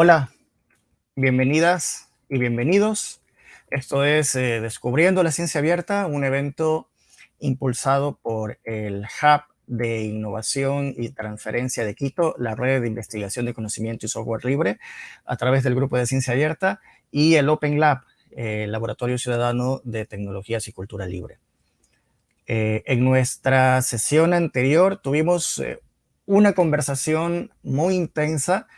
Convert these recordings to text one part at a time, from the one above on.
Hola, bienvenidas y bienvenidos. Esto es eh, Descubriendo la Ciencia Abierta, un evento impulsado por el Hub de Innovación y Transferencia de Quito, la red de investigación de conocimiento y software libre, a través del Grupo de Ciencia Abierta y el Open Lab, el Laboratorio Ciudadano de Tecnologías y Cultura Libre. Eh, en nuestra sesión anterior tuvimos eh, una conversación muy intensa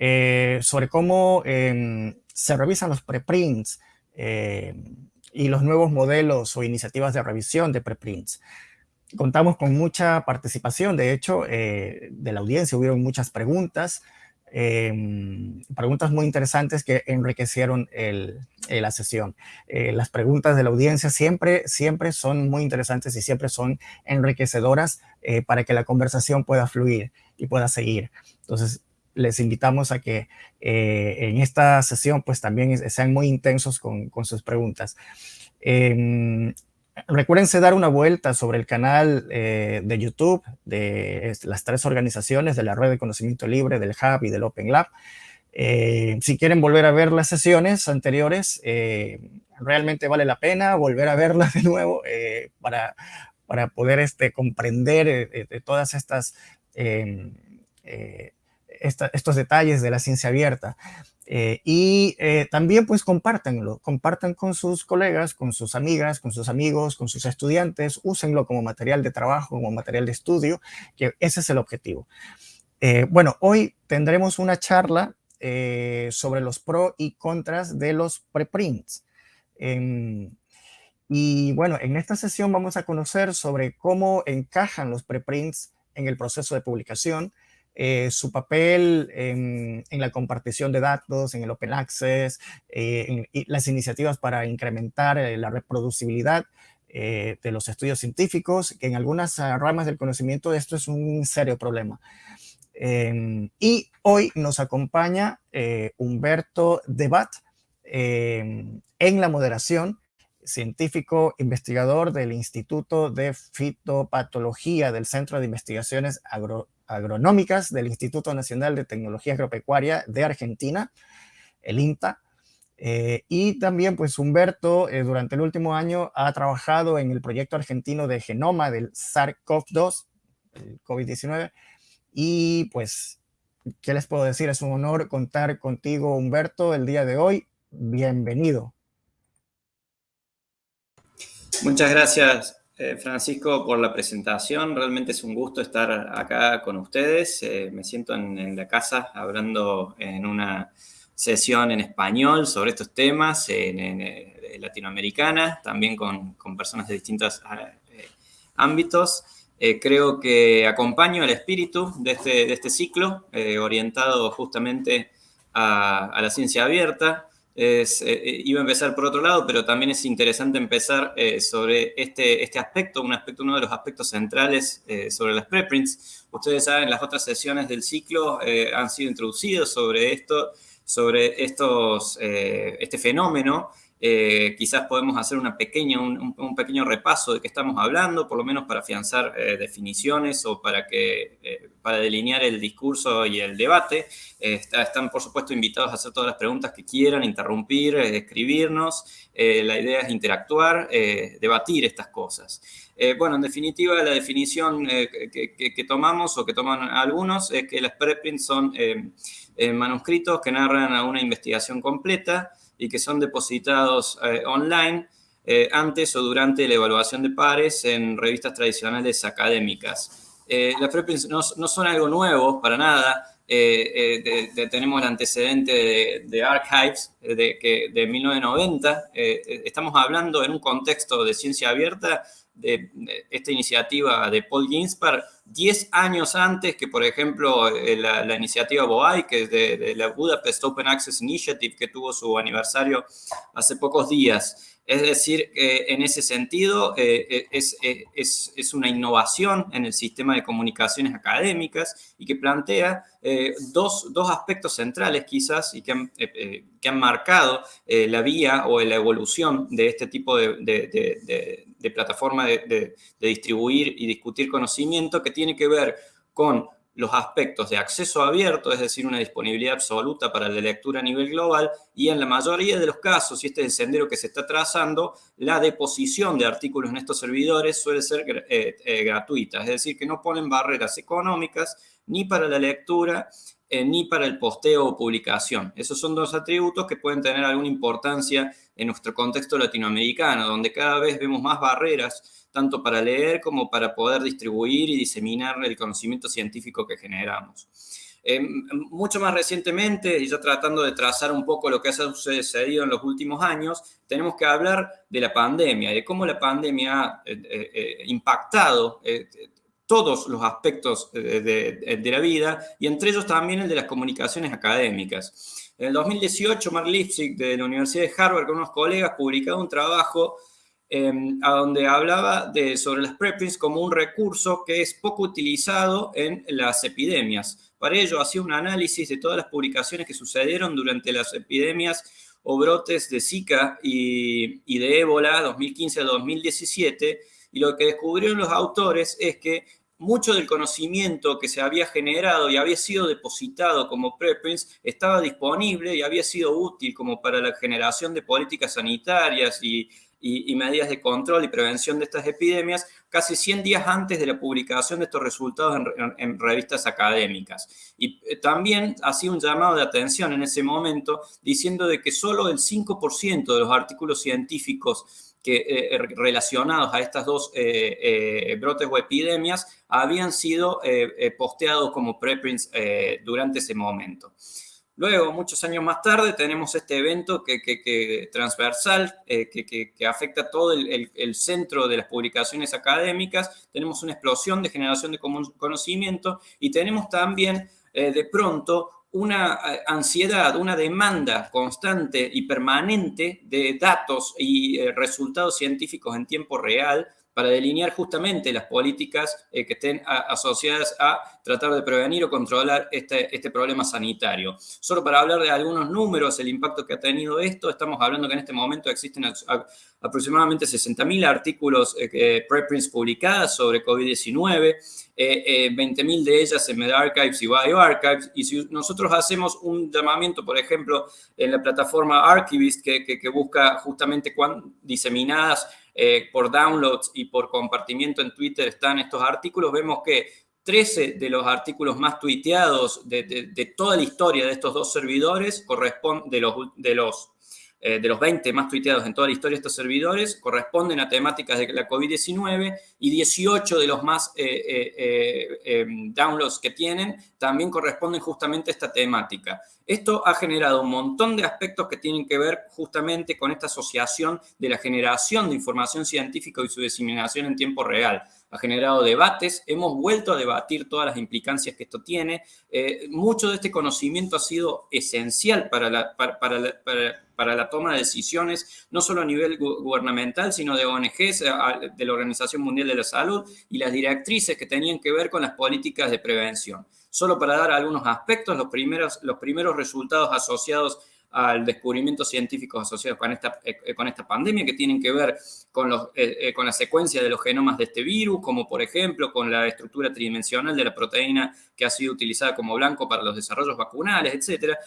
eh, sobre cómo em, se revisan los preprints em, y los nuevos modelos o iniciativas de revisión de preprints. Contamos con mucha participación, de hecho, eh, de la audiencia, hubieron muchas preguntas, em, preguntas muy interesantes que enriquecieron el, la sesión. Eh, las preguntas de la audiencia siempre, siempre son muy interesantes y siempre son enriquecedoras para que la conversación pueda fluir y pueda seguir. Entonces, les invitamos a que eh, en esta sesión pues también sean muy intensos con, sus preguntas. Eh, recuérdense dar una vuelta sobre el canal eh, de YouTube de las tres organizaciones de la Red de Conocimiento Libre, del Hub y del Open Lab. Eh, si quieren volver a ver las sesiones anteriores, realmente vale la pena volver a verlas de nuevo para, para poder este, comprender todas estas estos detalles de la ciencia abierta. Eh, y eh, también pues compártanlo, compartan con sus colegas, con sus amigas, con sus amigos, con sus estudiantes, úsenlo como material de trabajo, como material de estudio, que ese es el objetivo. Eh, bueno, hoy tendremos una charla sobre los pros y contras de los preprints. Em, y bueno, en esta sesión vamos a conocer sobre cómo encajan los preprints en el proceso de publicación, eh, su papel en, la compartición de datos, en el open access, eh, en, las iniciativas para incrementar eh, la reproducibilidad de los estudios científicos, que en algunas ramas del conocimiento esto es un serio problema. Em, y hoy nos acompaña Humberto Debat em, en la moderación, científico investigador del Instituto de Fitopatología del Centro de Investigaciones Agro agronómicas del Instituto Nacional de Tecnología Agropecuaria de Argentina, el INTA. Eh, y también, pues, Humberto, eh, durante el último año, ha trabajado en el proyecto argentino de genoma del SARS-CoV-2, el COVID-19. Y, pues, ¿qué les puedo decir? Es un honor contar contigo, Humberto, el día de hoy. Bienvenido. Muchas gracias, eh, Francisco, por la presentación. Realmente es un gusto estar acá con ustedes. Eh, me siento en, la casa hablando en una sesión en español sobre estos temas, en, eh, latinoamericana, también con, personas de distintos ámbitos. creo que acompaño el espíritu de este, de este ciclo, orientado justamente a la ciencia abierta, es, eh, eh, iba a empezar por otro lado, pero también es interesante empezar eh, sobre este, este aspecto, un aspecto, uno de los aspectos centrales sobre las preprints. Ustedes saben, las otras sesiones del ciclo han sido introducidas sobre esto, sobre estos, este fenómeno eh, quizás podemos hacer una pequeña, un, pequeño repaso de qué estamos hablando, por lo menos para afianzar eh, definiciones o para, que, eh, para delinear el discurso y el debate. están, por supuesto, invitados a hacer todas las preguntas que quieran, interrumpir, escribirnos. la idea es interactuar, debatir estas cosas. bueno, en definitiva, la definición que, que, tomamos o que toman algunos es que las preprints son manuscritos que narran a una investigación completa, y que son depositados eh, online eh, antes o durante la evaluación de pares en revistas tradicionales académicas. Eh, las preprints no, son algo nuevo para nada. tenemos el antecedente de, Archives de, que, de 1990. estamos hablando en un contexto de ciencia abierta de, esta iniciativa de Paul Ginsberg 10 años antes que, por ejemplo, eh, la, iniciativa BOAI, que es de, la Budapest Open Access Initiative, que tuvo su aniversario hace pocos días. Es decir, que en ese sentido eh, eh, es, es, es, una innovación en el sistema de comunicaciones académicas y que plantea dos, dos, aspectos centrales quizás y que han, que han marcado la vía o la evolución de este tipo de, de plataforma de, distribuir y discutir conocimiento que tiene que ver con los aspectos de acceso abierto, es decir, una disponibilidad absoluta para la lectura a nivel global, y en la mayoría de los casos, y este es el sendero que se está trazando, la deposición de artículos en estos servidores suele ser eh, eh, gratuita, es decir, que no ponen barreras económicas ni para la lectura eh, ni para el posteo o publicación. Esos son dos atributos que pueden tener alguna importancia en nuestro contexto latinoamericano, donde cada vez vemos más barreras, tanto para leer como para poder distribuir y diseminar el conocimiento científico que generamos. Eh, mucho más recientemente, y ya tratando de trazar un poco lo que ha sucedido en los últimos años, tenemos que hablar de la pandemia, de cómo la pandemia ha eh, impactado todos los aspectos de, la vida y entre ellos también el de las comunicaciones académicas. En el 2018, Mark Lipsig de la Universidad de Harvard con unos colegas publicaba un trabajo em, a donde hablaba sobre las preprints como un recurso que es poco utilizado en las epidemias. Para ello hacía un análisis de todas las publicaciones que sucedieron durante las epidemias o brotes de Zika y, y de ébola 2015 a 2017 y lo que descubrieron los autores es que mucho del conocimiento que se había generado y había sido depositado como preprints estaba disponible y había sido útil como para la generación de políticas sanitarias y, medidas de control y prevención de estas epidemias casi 100 días antes de la publicación de estos resultados en, revistas académicas. Y eh, también hacía un llamado de atención en ese momento diciendo de que solo el 5% de los artículos científicos eh, eh, relacionados a estas dos eh, brotes o epidemias habían sido posteados como preprints durante ese momento. Luego, muchos años más tarde, tenemos este evento que, transversal, que, afecta todo el, centro de las publicaciones académicas. Tenemos una explosión de generación de conocimiento y tenemos también, de pronto, una eh, ansiedad, una demanda constante y permanente de datos y eh, resultados científicos en tiempo real para delinear justamente las políticas eh, que estén asociadas a tratar de prevenir o controlar este, este, problema sanitario. Solo para hablar de algunos números, el impacto que ha tenido esto, estamos hablando que en este momento existen aproximadamente 60.000 artículos eh, preprints publicadas sobre COVID-19, 20.000 de ellas en MedArchives y BioArchives, y si nosotros hacemos un llamamiento, por ejemplo, en la plataforma Archivist, que, que busca justamente cuán diseminadas eh, por downloads y por compartimiento en Twitter están estos artículos, vemos que 13 de los artículos más tuiteados de, toda la historia de estos dos servidores corresponden, de los, de los eh, de los 20 más tuiteados en toda la historia de estos servidores corresponden a temáticas de la COVID-19 y 18 de los más eh, eh, downloads que tienen también corresponden justamente a esta temática. Esto ha generado un montón de aspectos que tienen que ver justamente con esta asociación de la generación de información científica y su diseminación en tiempo real ha generado debates, hemos vuelto a debatir todas las implicancias que esto tiene. Eh, mucho de este conocimiento ha sido esencial para la, para, la, toma de decisiones, no solo a nivel gubernamental, sino de ONGs, de la Organización Mundial de la Salud y las directrices que tenían que ver con las políticas de prevención. Solo para dar algunos aspectos, los primeros, los primeros resultados asociados al descubrimiento científicos asociados con esta, eh, con esta pandemia que tienen que ver con, los, eh, eh, con la secuencia de los genomas de este virus, como por ejemplo con la estructura tridimensional de la proteína que ha sido utilizada como blanco para los desarrollos vacunales, etcétera,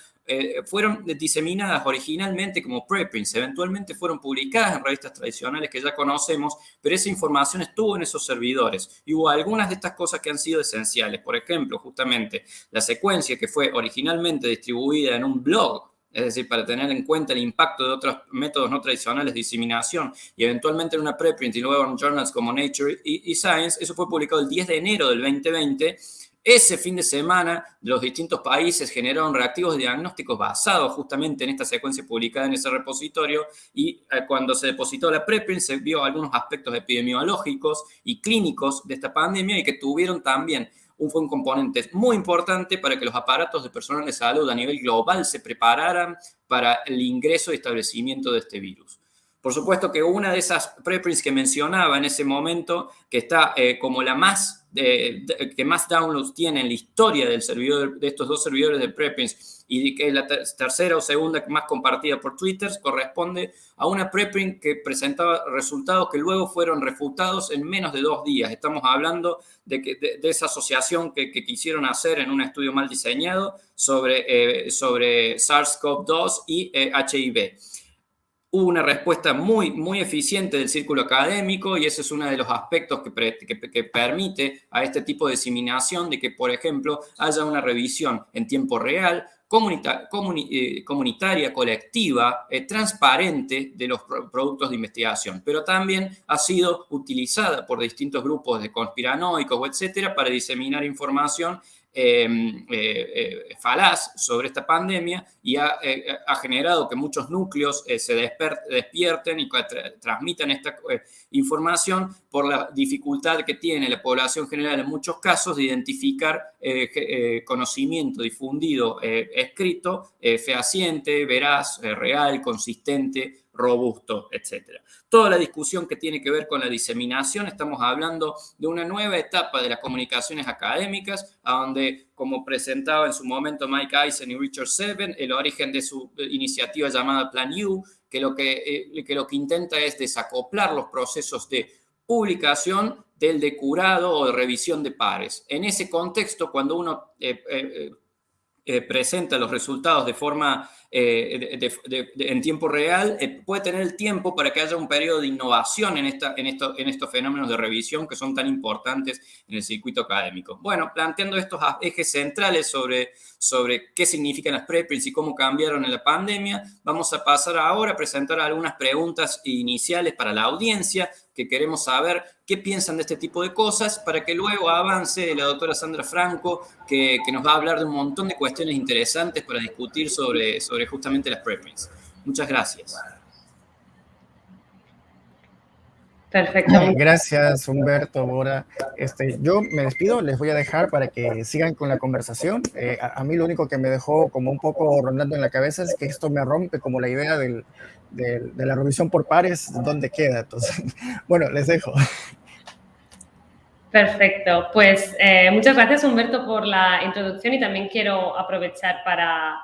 fueron diseminadas originalmente como preprints, eventualmente fueron publicadas en revistas tradicionales que ya conocemos, pero esa información estuvo en esos servidores. Y hubo algunas de estas cosas que han sido esenciales, por ejemplo, justamente la secuencia que fue originalmente distribuida en un blog es decir, para tener en cuenta el impacto de otros métodos no tradicionales de diseminación y eventualmente en una preprint y luego en journals como Nature y, Science, eso fue publicado el 10 de enero del 2020. Ese fin de semana, los distintos países generaron reactivos diagnósticos basados justamente en esta secuencia publicada en ese repositorio y eh, cuando se depositó la preprint se vio algunos aspectos epidemiológicos y clínicos de esta pandemia y que tuvieron también fue un componente muy importante para que los aparatos de personal de salud a nivel global se prepararan para el ingreso y establecimiento de este virus. Por supuesto que una de esas preprints que mencionaba en ese momento, que está eh, como la más, que más downloads tiene en la historia del servidor, de estos dos servidores de preprints, y que es la tercera o segunda más compartida por Twitter, corresponde a una preprint que presentaba resultados que luego fueron refutados en menos de dos días. Estamos hablando de, que, de, esa asociación que, quisieron hacer en un estudio mal diseñado sobre, eh, sobre SARS-CoV-2 y HIV. Hubo una respuesta muy, muy eficiente del círculo académico y ese es uno de los aspectos que, permite a este tipo de diseminación de que, por ejemplo, haya una revisión en tiempo real, eh, comunitaria, colectiva, eh, transparente de los productos de investigación, pero también ha sido utilizada por distintos grupos de conspiranoicos, etcétera, para diseminar información falaz sobre esta pandemia y ha, eh, generado que muchos núcleos se despierten y transmitan esta información por la dificultad que tiene la población general en muchos casos de identificar conocimiento difundido, escrito, fehaciente, veraz, real, consistente, robusto, etcétera. Toda la discusión que tiene que ver con la diseminación, estamos hablando de una nueva etapa de las comunicaciones académicas, a donde, como presentaba en su momento Mike Eisen y Richard Seven, el origen de su iniciativa llamada Plan U, que lo que, eh, que, lo que intenta es desacoplar los procesos de publicación del de curado o de revisión de pares. En ese contexto, cuando uno eh, eh, presenta los resultados de forma eh, en tiempo real, eh, puede tener el tiempo para que haya un periodo de innovación en, esta, en, en estos fenómenos de revisión que son tan importantes en el circuito académico. Bueno, planteando estos ejes centrales sobre, sobre qué significan las preprints y cómo cambiaron en la pandemia, vamos a pasar ahora a presentar algunas preguntas iniciales para la audiencia que queremos saber qué piensan de este tipo de cosas para que luego avance la doctora Sandra Franco, que, que nos va a hablar de un montón de cuestiones interesantes para discutir sobre, sobre justamente las preprints. Muchas gracias. Perfecto. Gracias, Humberto, Bora. Este, yo me despido, les voy a dejar para que sigan con la conversación. Eh, a, mí lo único que me dejó como un poco rondando en la cabeza es que esto me rompe como la idea del, de la revisión por pares, ¿dónde queda? Entonces, bueno, les dejo. Perfecto, pues eh, muchas gracias Humberto por la introducción y también quiero aprovechar para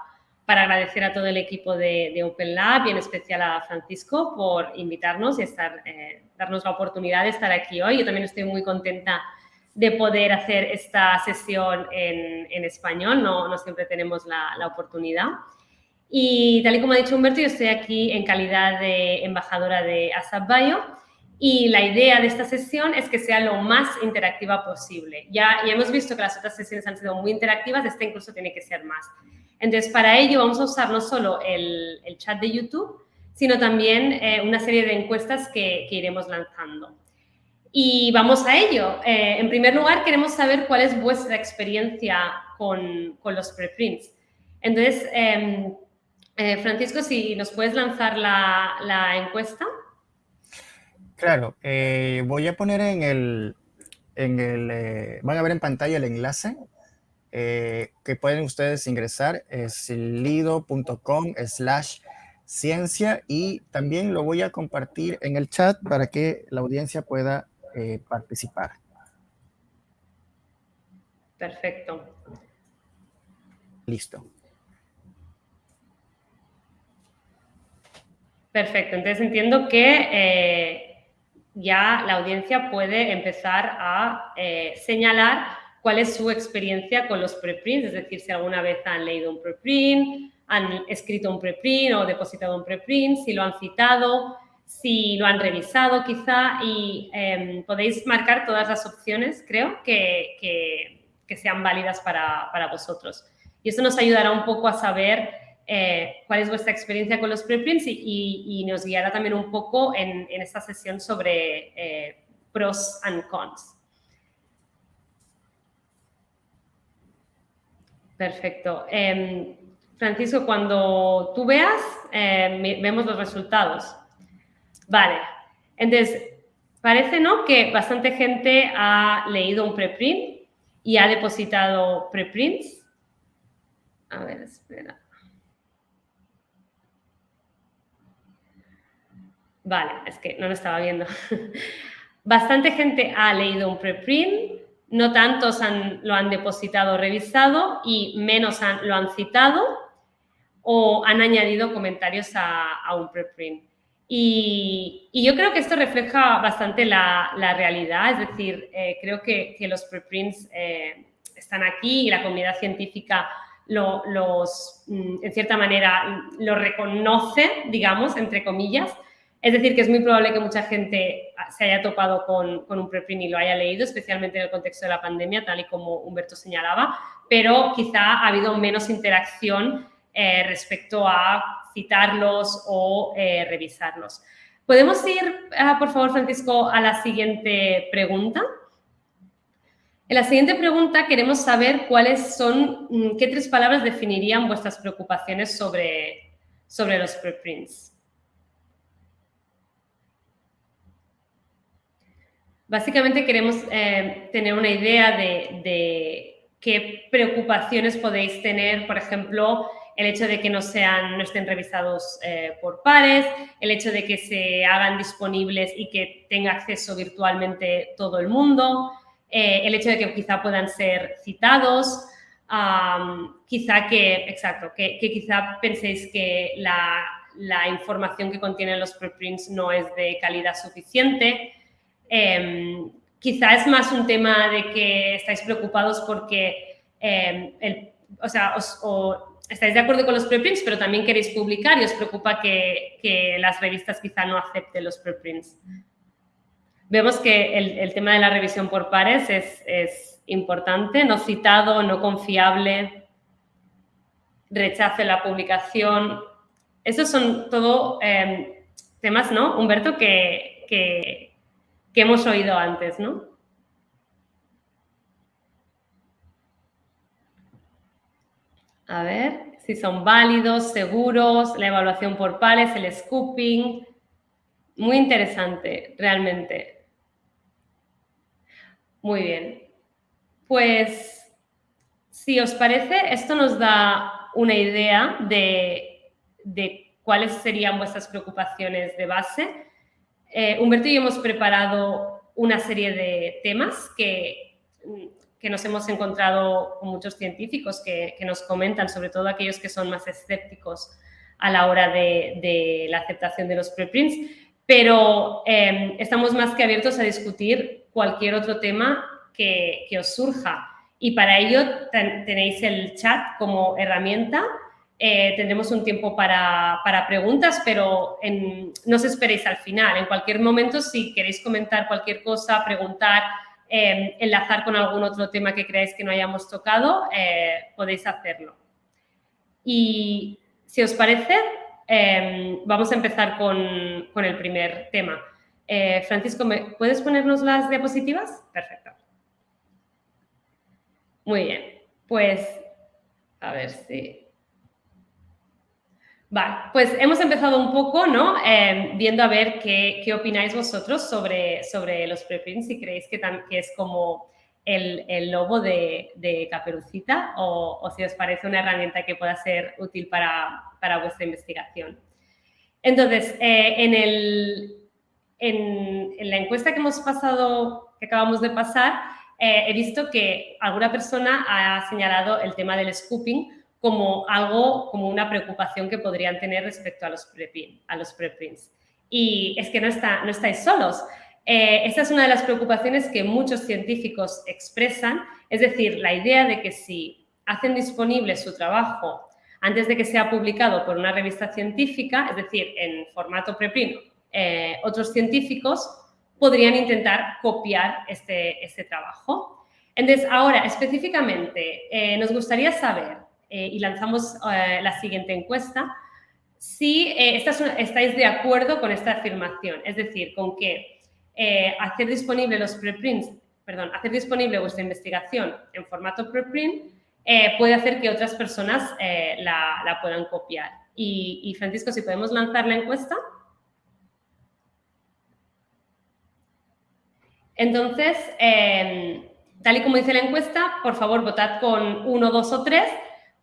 para agradecer a todo el equipo de, Open Lab y en especial a Francisco por invitarnos y estar, eh, darnos la oportunidad de estar aquí hoy. Yo también estoy muy contenta de poder hacer esta sesión en, español, no, no, siempre tenemos la, la, oportunidad. Y tal y como ha dicho Humberto, yo estoy aquí en calidad de embajadora de ASAP Bio y la idea de esta sesión es que sea lo más interactiva posible. Ya, ya hemos visto que las otras sesiones han sido muy interactivas, esta incluso tiene que ser más. Entonces, para ello vamos a usar no solo el, chat de YouTube, sino también eh, una serie de encuestas que, iremos lanzando. Y vamos a ello. Eh, en primer lugar, queremos saber cuál es vuestra experiencia con, los preprints. Entonces, em, eh, Francisco, si nos puedes lanzar la, encuesta. Claro, voy a poner en el, en el van a ver en pantalla el enlace eh, que pueden ustedes ingresar es lido.com slash ciencia y también lo voy a compartir en el chat para que la audiencia pueda eh, participar. Perfecto. Listo. Perfecto, entonces entiendo que eh, ya la audiencia puede empezar a señalar cuál es su experiencia con los preprints, es decir, si alguna vez han leído un preprint, han escrito un preprint o depositado un preprint, si lo han citado, si lo han revisado quizá y em, podéis marcar todas las opciones, creo, que, que, sean válidas para, para, vosotros. Y eso nos ayudará un poco a saber eh, cuál es vuestra experiencia con los preprints y, y, nos guiará también un poco en, en esta sesión sobre eh, pros and cons. Perfecto. Em, Francisco, cuando tú veas, em, vemos los resultados. Vale. Entonces, parece, ¿no?, que bastante gente ha leído un preprint y ha depositado preprints. A ver, espera. Vale, es que no lo estaba viendo. Bastante gente ha leído un preprint, no tantos lo han depositado o revisado y menos lo han citado o han añadido comentarios a, un preprint. Y, yo creo que esto refleja bastante la, realidad, es decir, eh, creo que, los preprints eh, están aquí y la comunidad científica los, mm, en cierta manera, lo reconoce, digamos, entre comillas, es decir, que es muy probable que mucha gente se haya topado con, un preprint y lo haya leído, especialmente en el contexto de la pandemia, tal y como Humberto señalaba, pero quizá ha habido menos interacción eh, respecto a citarlos o eh, revisarlos. ¿Podemos ir, ah, por favor, Francisco, a la siguiente pregunta? En la siguiente pregunta queremos saber cuáles son, mm, qué tres palabras definirían vuestras preocupaciones sobre, sobre los preprints. Básicamente queremos eh, tener una idea de, qué preocupaciones podéis tener, por ejemplo, el hecho de que no, sean, no estén revisados eh, por pares, el hecho de que se hagan disponibles y que tenga acceso virtualmente todo el mundo, eh, el hecho de que quizá puedan ser citados, quizá que, exacto, que, quizá penséis que la, la, información que contienen los preprints no es de calidad suficiente, Em, quizá es más un tema de que estáis preocupados porque, em, o sea, estáis de acuerdo con los preprints, pero también queréis publicar y os preocupa que, las revistas quizá no acepten los preprints. Vemos que el, tema de la revisión por pares es, importante, no citado, no confiable, rechace la publicación. Esos son todo em, temas, ¿no, Humberto, que hemos oído antes, ¿no? A ver si son válidos, seguros, la evaluación por pares, el scooping. Muy interesante, realmente. Muy bien. Pues, si os parece, esto nos da una idea de, de cuáles serían vuestras preocupaciones de base eh, Humberto y yo hemos preparado una serie de temas que, que nos hemos encontrado con muchos científicos que, nos comentan, sobre todo aquellos que son más escépticos a la hora de, la aceptación de los preprints, pero eh, estamos más que abiertos a discutir cualquier otro tema que, que os surja. Y para ello tenéis el chat como herramienta eh, tendremos un tiempo para, preguntas, pero no os esperéis al final. En cualquier momento, si queréis comentar cualquier cosa, preguntar, em, enlazar con algún otro tema que creáis que no hayamos tocado, eh, podéis hacerlo. Y si os parece, vamos a empezar con, el primer tema. Eh, Francisco, ¿puedes ponernos las diapositivas? Perfecto. Muy bien. Pues, a ver si... Vale, pues hemos empezado un poco, ¿no? Em, viendo a ver qué, qué, opináis vosotros sobre, sobre los preprints, si creéis que, es como el, el lobo de, de Caperucita o, si os parece una herramienta que pueda ser útil para, para vuestra investigación. Entonces, eh, en, el, en, la encuesta que hemos pasado, que acabamos de pasar, eh, he visto que alguna persona ha señalado el tema del scooping como algo, como una preocupación que podrían tener respecto a los. A los preprints. Y es que no, está, no estáis solos. Eh, esta es una de las preocupaciones que muchos científicos expresan, es decir, la idea de que si hacen disponible su trabajo antes de que sea publicado por una revista científica, es decir, en formato preprint, eh, otros científicos podrían intentar copiar este, este trabajo. Entonces, ahora, específicamente, eh, nos gustaría saber eh, y lanzamos eh, la siguiente encuesta, si eh, estáis de acuerdo con esta afirmación, es decir, con que hacer disponible los preprints, perdón, hacer disponible vuestra investigación en formato preprint puede hacer que otras personas la, puedan copiar. Y, y Francisco, si podemos lanzar la encuesta. Entonces, tal y como dice la encuesta, por favor, votad con uno, dos o tres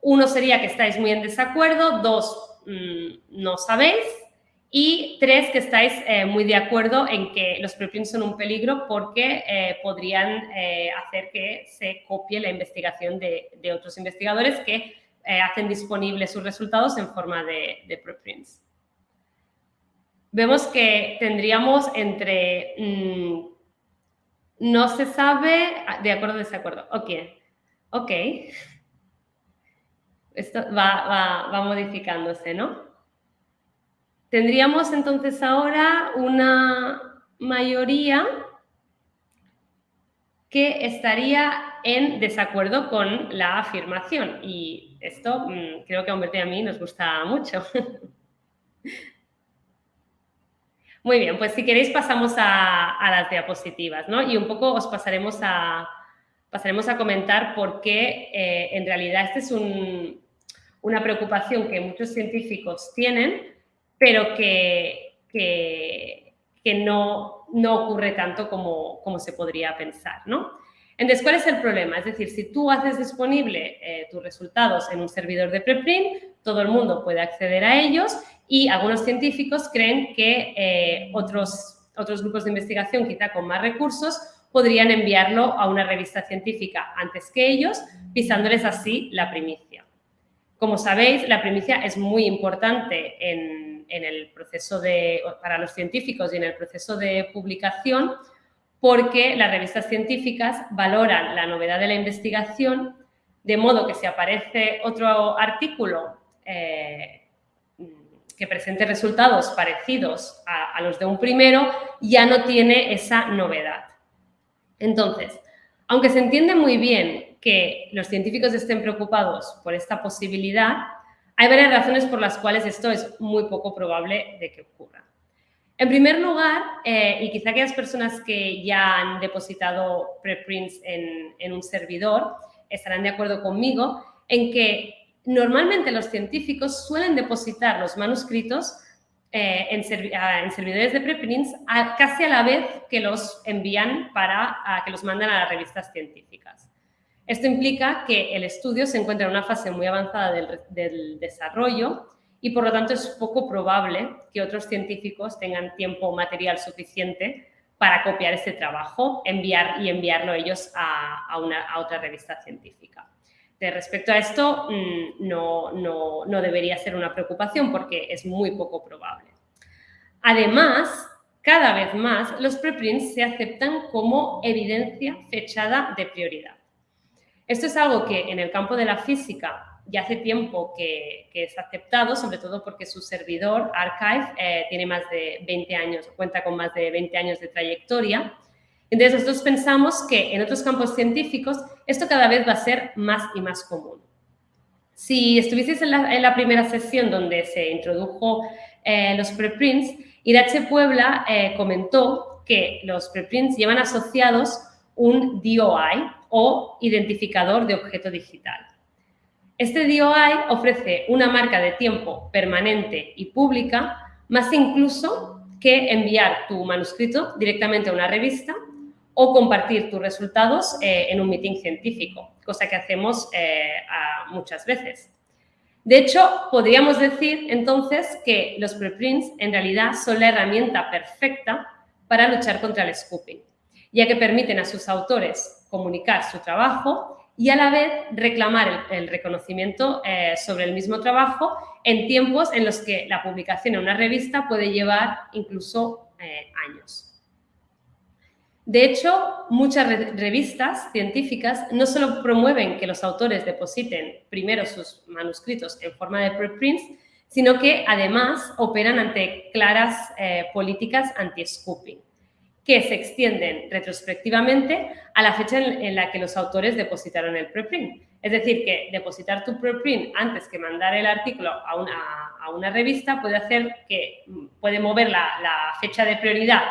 uno sería que estáis muy en desacuerdo, dos, mm, no sabéis, Y tres, que estáis eh, muy de acuerdo en que los preprints son un peligro porque eh, podrían eh, hacer que se copie la investigación de, otros investigadores que hacen disponibles sus resultados en forma de, preprints. Vemos que tendríamos entre mm, no se sabe, ah, de acuerdo desacuerdo. Ok, ok. Esto va, va modificándose, ¿no? Tendríamos entonces ahora una mayoría que estaría en desacuerdo con la afirmación y esto mm, creo que a Humberto y a mí nos gusta mucho. Muy bien, pues si queréis pasamos a, las diapositivas, ¿no? Y un poco os pasaremos a, pasaremos a comentar por qué eh, en realidad esta es una preocupación que muchos científicos tienen, pero que, que, no, no, ocurre tanto como, como, se podría pensar, ¿no? Entonces, ¿cuál es el problema? Es decir, si tú haces disponible eh, tus resultados en un servidor de preprint, todo el mundo puede acceder a ellos y algunos científicos creen que eh, otros, otros grupos de investigación, quizá con más recursos, podrían enviarlo a una revista científica antes que ellos, pisándoles así la primicia. Como sabéis, la primicia es muy importante en, el proceso de, para los científicos y en el proceso de publicación, porque las revistas científicas valoran la novedad de la investigación, de modo que si aparece otro artículo eh, que presente resultados parecidos a, los de un primero, ya no tiene esa novedad. Entonces, aunque se entiende muy bien que los científicos estén preocupados por esta posibilidad, hay varias razones por las cuales esto es muy poco probable de que ocurra. En primer lugar, eh, y quizá aquellas personas que ya han depositado preprints en, en un servidor estarán de acuerdo conmigo en que normalmente los científicos suelen depositar los manuscritos eh, en, servidores de preprints casi a la vez que los envían para que los mandan a las revistas científicas. Esto implica que el estudio se encuentra en una fase muy avanzada del, desarrollo y por lo tanto es poco probable que otros científicos tengan tiempo o material suficiente para copiar este trabajo enviar, y enviarlo ellos a, otra revista científica. De respecto a esto, mm, no debería ser una preocupación porque es muy poco probable. Además, cada vez más los preprints se aceptan como evidencia fechada de prioridad. Esto es algo que en el campo de la física ya hace tiempo que, es aceptado, sobre todo porque su servidor, Archive, eh, tiene más de 20 años, cuenta con más de 20 años de trayectoria. Entonces, nosotros pensamos que en otros campos científicos esto cada vez va a ser más y más común. Si estuvieseis en la, primera sesión donde se introdujo eh, los preprints, Irache Puebla eh, comentó que los preprints llevan asociados un DOI o identificador de objeto digital. Este DOI ofrece una marca de tiempo permanente y pública, más incluso que enviar tu manuscrito directamente a una revista o compartir tus resultados eh, en un meeting científico, cosa que hacemos eh, muchas veces. De hecho, podríamos decir entonces que los preprints en realidad son la herramienta perfecta para luchar contra el scooping ya que permiten a sus autores comunicar su trabajo y a la vez reclamar el, reconocimiento eh, sobre el mismo trabajo en tiempos en los que la publicación en una revista puede llevar incluso eh, años. De hecho, muchas revistas científicas no solo promueven que los autores depositen primero sus manuscritos en forma de preprints, sino que además operan ante claras eh, políticas anti-scooping que se extienden retrospectivamente a la fecha en, la que los autores depositaron el preprint. Es decir, que depositar tu preprint antes que mandar el artículo a una, revista puede hacer que puede mover la, fecha de prioridad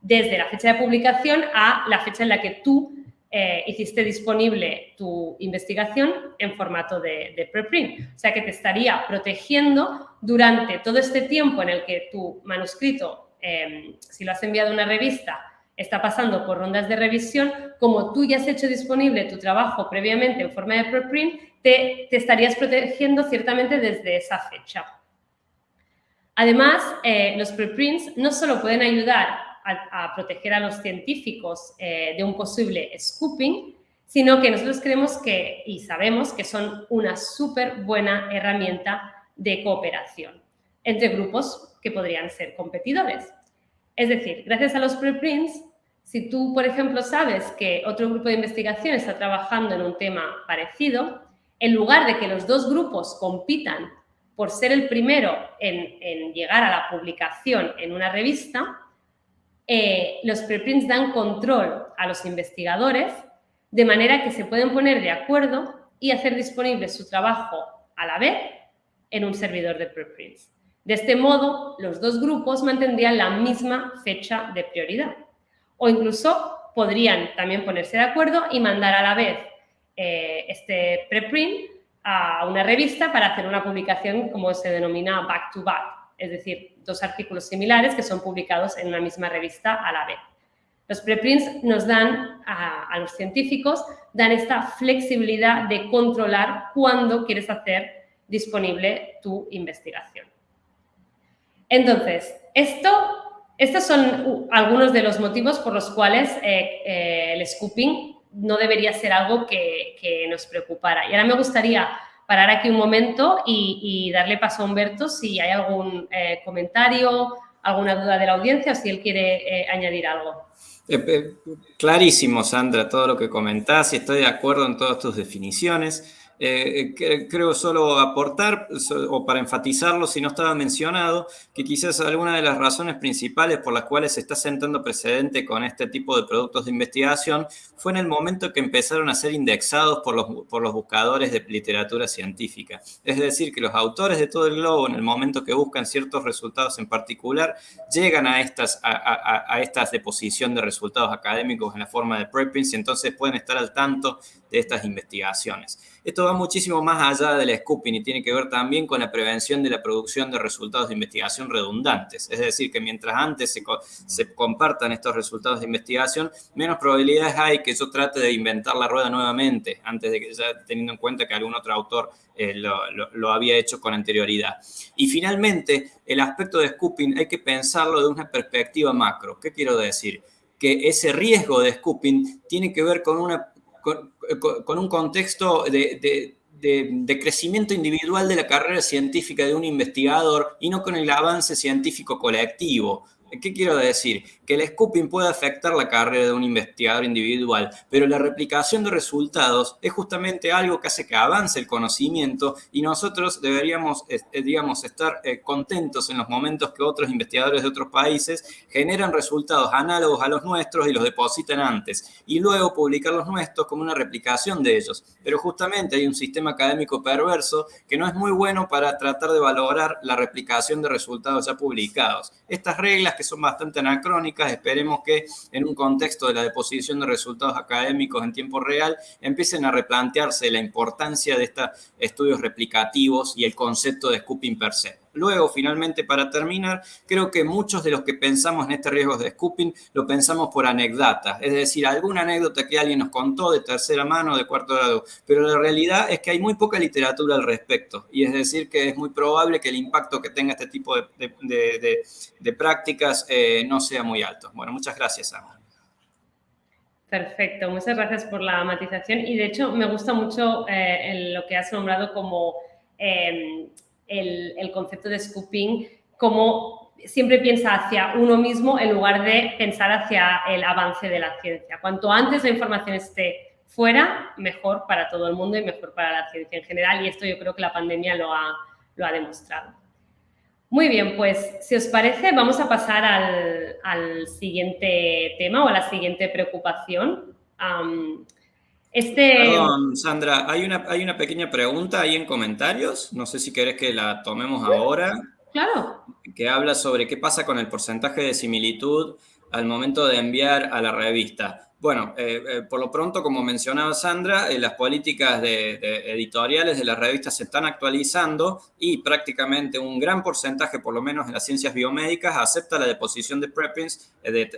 desde la fecha de publicación a la fecha en la que tú eh, hiciste disponible tu investigación en formato de, preprint. O sea, que te estaría protegiendo durante todo este tiempo en el que tu manuscrito Em, si lo has enviado a una revista, está pasando por rondas de revisión, como tú ya has hecho disponible tu trabajo previamente en forma de preprint, te, estarías protegiendo ciertamente desde esa fecha. Además, eh, los preprints no solo pueden ayudar a, proteger a los científicos eh, de un posible scooping, sino que nosotros creemos que y sabemos que son una súper buena herramienta de cooperación entre grupos que podrían ser competidores. Es decir, gracias a los preprints, si tú, por ejemplo, sabes que otro grupo de investigación está trabajando en un tema parecido, en lugar de que los dos grupos compitan por ser el primero en, llegar a la publicación en una revista, eh, los preprints dan control a los investigadores de manera que se pueden poner de acuerdo y hacer disponible su trabajo a la vez en un servidor de preprints. De este modo, los dos grupos mantendrían la misma fecha de prioridad. O incluso podrían también ponerse de acuerdo y mandar a la vez eh, este preprint a una revista para hacer una publicación como se denomina back-to-back, es decir, dos artículos similares que son publicados en una misma revista a la vez. Los preprints nos dan a, a los científicos, dan esta flexibilidad de controlar cuándo quieres hacer disponible tu investigación. Entonces, esto, estos son algunos de los motivos por los cuales eh, eh, el scooping no debería ser algo que, nos preocupara. Y ahora me gustaría parar aquí un momento y, darle paso a Humberto si hay algún eh, comentario, alguna duda de la audiencia o si él quiere añadir algo. clarísimo, Sandra, todo lo que comentás y estoy de acuerdo en todas tus definiciones. Eh, creo solo aportar, o para enfatizarlo, si no estaba mencionado, que quizás alguna de las razones principales por las cuales se está sentando precedente con este tipo de productos de investigación fue en el momento que empezaron a ser indexados por los, por los buscadores de literatura científica. Es decir, que los autores de todo el globo, en el momento que buscan ciertos resultados en particular, llegan a estas, a, a estas deposición de resultados académicos en la forma de preprints y entonces pueden estar al tanto de estas investigaciones. Esto va muchísimo más allá del scooping y tiene que ver también con la prevención de la producción de resultados de investigación redundantes. Es decir, que mientras antes se, compartan estos resultados de investigación, menos probabilidades hay que yo trate de inventar la rueda nuevamente, antes de que ya teniendo en cuenta que algún otro autor eh, lo, había hecho con anterioridad. Y finalmente, el aspecto de scooping hay que pensarlo de una perspectiva macro. ¿Qué quiero decir? Que ese riesgo de scooping tiene que ver con una con, un contexto de, crecimiento individual de la carrera científica de un investigador y no con el avance científico colectivo. ¿Qué quiero decir? Que el scooping puede afectar la carrera de un investigador individual, pero la replicación de resultados es justamente algo que hace que avance el conocimiento y nosotros deberíamos, eh, digamos, estar eh, contentos en los momentos que otros investigadores de otros países generan resultados análogos a los nuestros y los depositan antes, y luego publicar los nuestros como una replicación de ellos. Pero justamente hay un sistema académico perverso que no es muy bueno para tratar de valorar la replicación de resultados ya publicados. Estas reglas que son bastante anacrónicas. Esperemos que en un contexto de la deposición de resultados académicos en tiempo real empiecen a replantearse la importancia de estos estudios replicativos y el concepto de scooping per se. Luego, finalmente, para terminar, creo que muchos de los que pensamos en este riesgo de scooping lo pensamos por anécdotas, es decir, alguna anécdota que alguien nos contó de tercera mano, de cuarto grado, pero la realidad es que hay muy poca literatura al respecto. Y es decir que es muy probable que el impacto que tenga este tipo de, prácticas eh, no sea muy alto. Bueno, muchas gracias, Ana. Perfecto, muchas gracias por la matización. Y de hecho me gusta mucho eh, lo que has nombrado como... Eh, el, concepto de scooping como siempre piensa hacia uno mismo en lugar de pensar hacia el avance de la ciencia. Cuanto antes la información esté fuera, mejor para todo el mundo y mejor para la ciencia en general. Y esto yo creo que la pandemia lo ha, lo ha demostrado. Muy bien, pues si os parece, vamos a pasar al, siguiente tema o a la siguiente preocupación. Este... Perdón, Sandra, hay una, hay una pequeña pregunta ahí en comentarios. No sé si querés que la tomemos ahora. Claro. Que habla sobre qué pasa con el porcentaje de similitud al momento de enviar a la revista. Bueno, eh, eh, por lo pronto, como mencionaba Sandra, eh, las políticas de, editoriales de las revistas se están actualizando y prácticamente un gran porcentaje, por lo menos en las ciencias biomédicas, acepta la deposición de preprints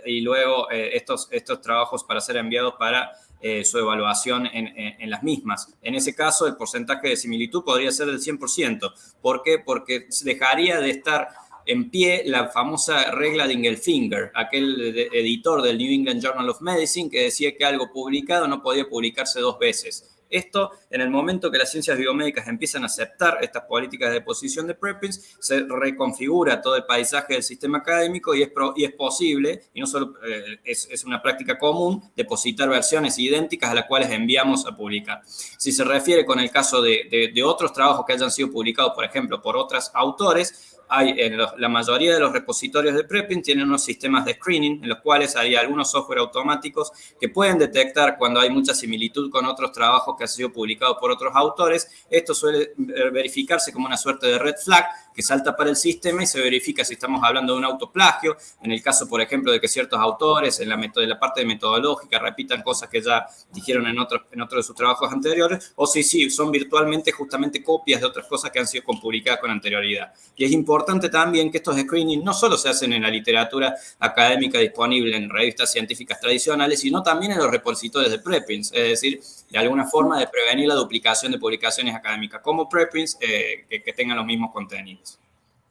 y luego estos, estos trabajos para ser enviados para eh, su evaluación en, las mismas. En ese caso, el porcentaje de similitud podría ser del 100%. ¿Por qué? Porque dejaría de estar en pie la famosa regla de Ingelfinger, aquel editor del New England Journal of Medicine que decía que algo publicado no podía publicarse dos veces. Esto, en el momento que las ciencias biomédicas empiezan a aceptar estas políticas de posición de preprints, se reconfigura todo el paisaje del sistema académico y es, y es posible, y no solo eh, es, una práctica común, depositar versiones idénticas a las cuales enviamos a publicar. Si se refiere con el caso de, de otros trabajos que hayan sido publicados, por ejemplo, por otros autores, hay en la mayoría de los repositorios de preprint tienen unos sistemas de screening en los cuales hay algunos software automáticos que pueden detectar cuando hay mucha similitud con otros trabajos que han sido publicados por otros autores. Esto suele verificarse como una suerte de red flag que salta para el sistema y se verifica si estamos hablando de un autoplagio, en el caso, por ejemplo, de que ciertos autores en la, la parte de metodológica repitan cosas que ya dijeron en otros en otro de sus trabajos anteriores, o si sí, son virtualmente justamente copias de otras cosas que han sido publicadas con anterioridad. Y es importante también que estos screenings no solo se hacen en la literatura académica disponible en revistas científicas tradicionales, sino también en los repositorios de preprints, es decir, de alguna forma de prevenir la duplicación de publicaciones académicas como preprints eh, que tengan los mismos contenidos.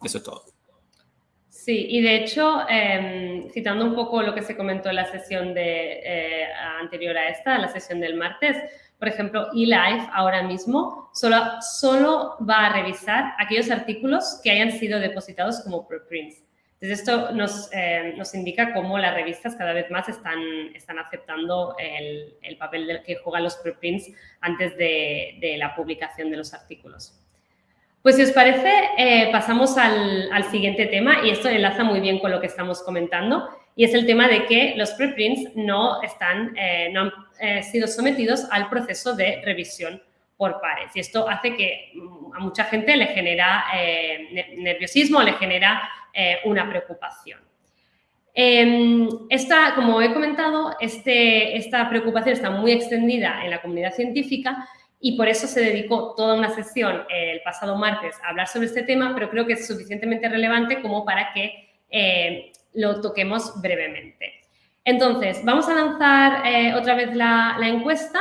Eso es todo. Sí, y de hecho, em, citando un poco lo que se comentó en la sesión de, eh, anterior a esta, la sesión del martes, por ejemplo, eLife ahora mismo solo, solo va a revisar aquellos artículos que hayan sido depositados como preprints. Entonces, esto nos, em, nos, indica cómo las revistas cada vez más están, están aceptando el, el papel que juegan los preprints antes de, de la publicación de los artículos. Pues si os parece, eh, pasamos al, siguiente tema y esto enlaza muy bien con lo que estamos comentando y es el tema de que los preprints no, están, eh, no han eh, sido sometidos al proceso de revisión por pares y esto hace que mm, a mucha gente le genera nerviosismo, le genera una preocupación. Em, esta, como he comentado, este, esta preocupación está muy extendida en la comunidad científica y por eso se dedicó toda una sesión el pasado martes a hablar sobre este tema, pero creo que es suficientemente relevante como para que eh, lo toquemos brevemente. Entonces, vamos a lanzar eh, otra vez la, encuesta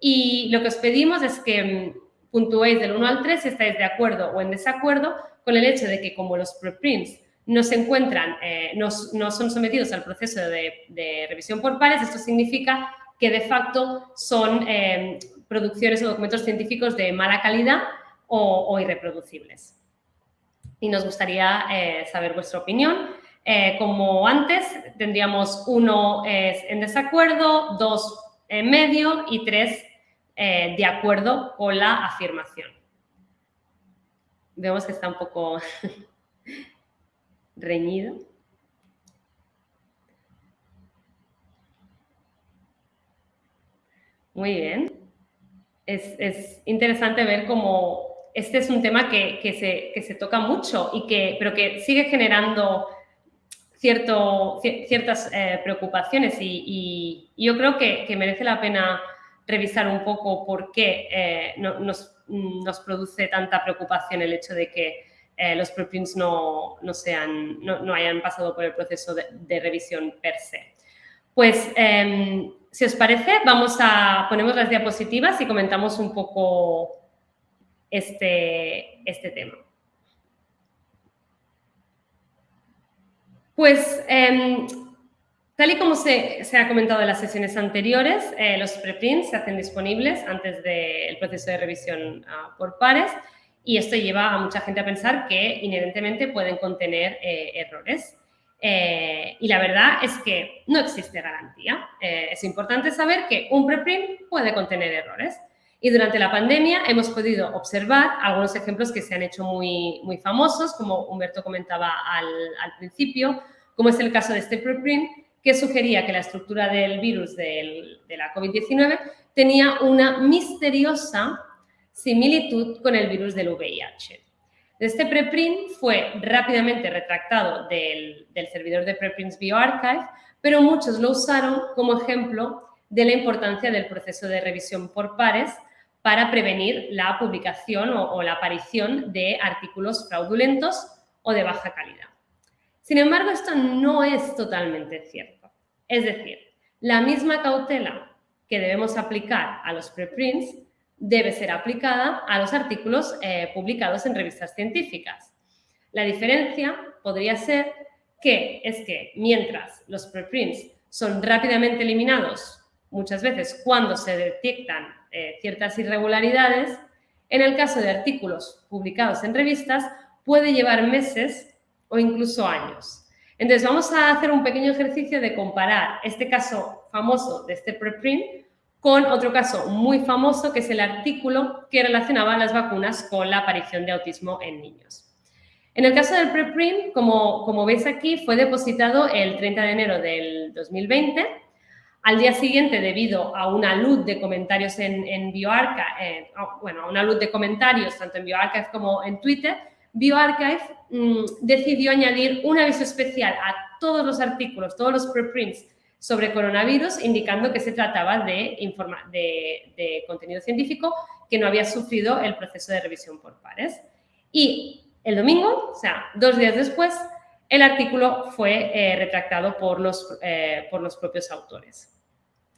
y lo que os pedimos es que mm, puntuéis del 1 al 3 si estáis de acuerdo o en desacuerdo con el hecho de que como los preprints no se encuentran, eh, no, son sometidos al proceso de, revisión por pares, esto significa que de facto son producciones o documentos científicos de mala calidad o, irreproducibles. Y nos gustaría eh, saber vuestra opinión. Eh, como antes, tendríamos uno en desacuerdo, dos en medio y tres eh, de acuerdo con la afirmación. Vemos que está un poco reñido. Muy bien es, interesante ver cómo este es un tema que, se, toca mucho, y que, pero que sigue generando cierto, ciertas eh, preocupaciones y, yo creo que, merece la pena revisar un poco por qué eh, nos, produce tanta preocupación el hecho de que eh, los preprints no, sean, no, hayan pasado por el proceso de, revisión per se. Pues em, si os parece, vamos a ponemos las diapositivas y comentamos un poco este, este tema. Pues, em, tal y como se, ha comentado en las sesiones anteriores, eh, los preprints se hacen disponibles antes del proceso de revisión ah, por pares y esto lleva a mucha gente a pensar que inherentemente pueden contener eh, errores. Eh, y la verdad es que no existe garantía. Es importante saber que un preprint puede contener errores. Y durante la pandemia hemos podido observar algunos ejemplos que se han hecho muy, muy famosos, como Humberto comentaba al, principio, como es el caso de este preprint, que sugería que la estructura del virus de la COVID-19 tenía una misteriosa similitud con el virus del VIH. Este preprint fue rápidamente retractado del, servidor de preprints bioarchive, pero muchos lo usaron como ejemplo de la importancia del proceso de revisión por pares para prevenir la publicación o, la aparición de artículos fraudulentos o de baja calidad. Sin embargo, esto no es totalmente cierto. Es decir, la misma cautela que debemos aplicar a los preprints debe ser aplicada a los artículos eh, publicados en revistas científicas. La diferencia podría ser que es que mientras los preprints son rápidamente eliminados muchas veces cuando se detectan eh, ciertas irregularidades, en el caso de artículos publicados en revistas puede llevar meses o incluso años. Entonces vamos a hacer un pequeño ejercicio de comparar este caso famoso de este preprint con otro caso muy famoso que es el artículo que relacionaba las vacunas con la aparición de autismo en niños. En el caso del preprint, como, como veis aquí, fue depositado el 30 de enero del 2020. Al día siguiente, debido a una luz de comentarios en, BioArchive, eh, bueno, a una luz de comentarios tanto en BioArchive como en Twitter, BioArchive mm, decidió añadir un aviso especial a todos los artículos, todos los preprints sobre coronavirus, indicando que se trataba de, de, contenido científico que no había sufrido el proceso de revisión por pares. Y el domingo, o sea, dos días después, el artículo fue eh, retractado por los, eh, por los propios autores.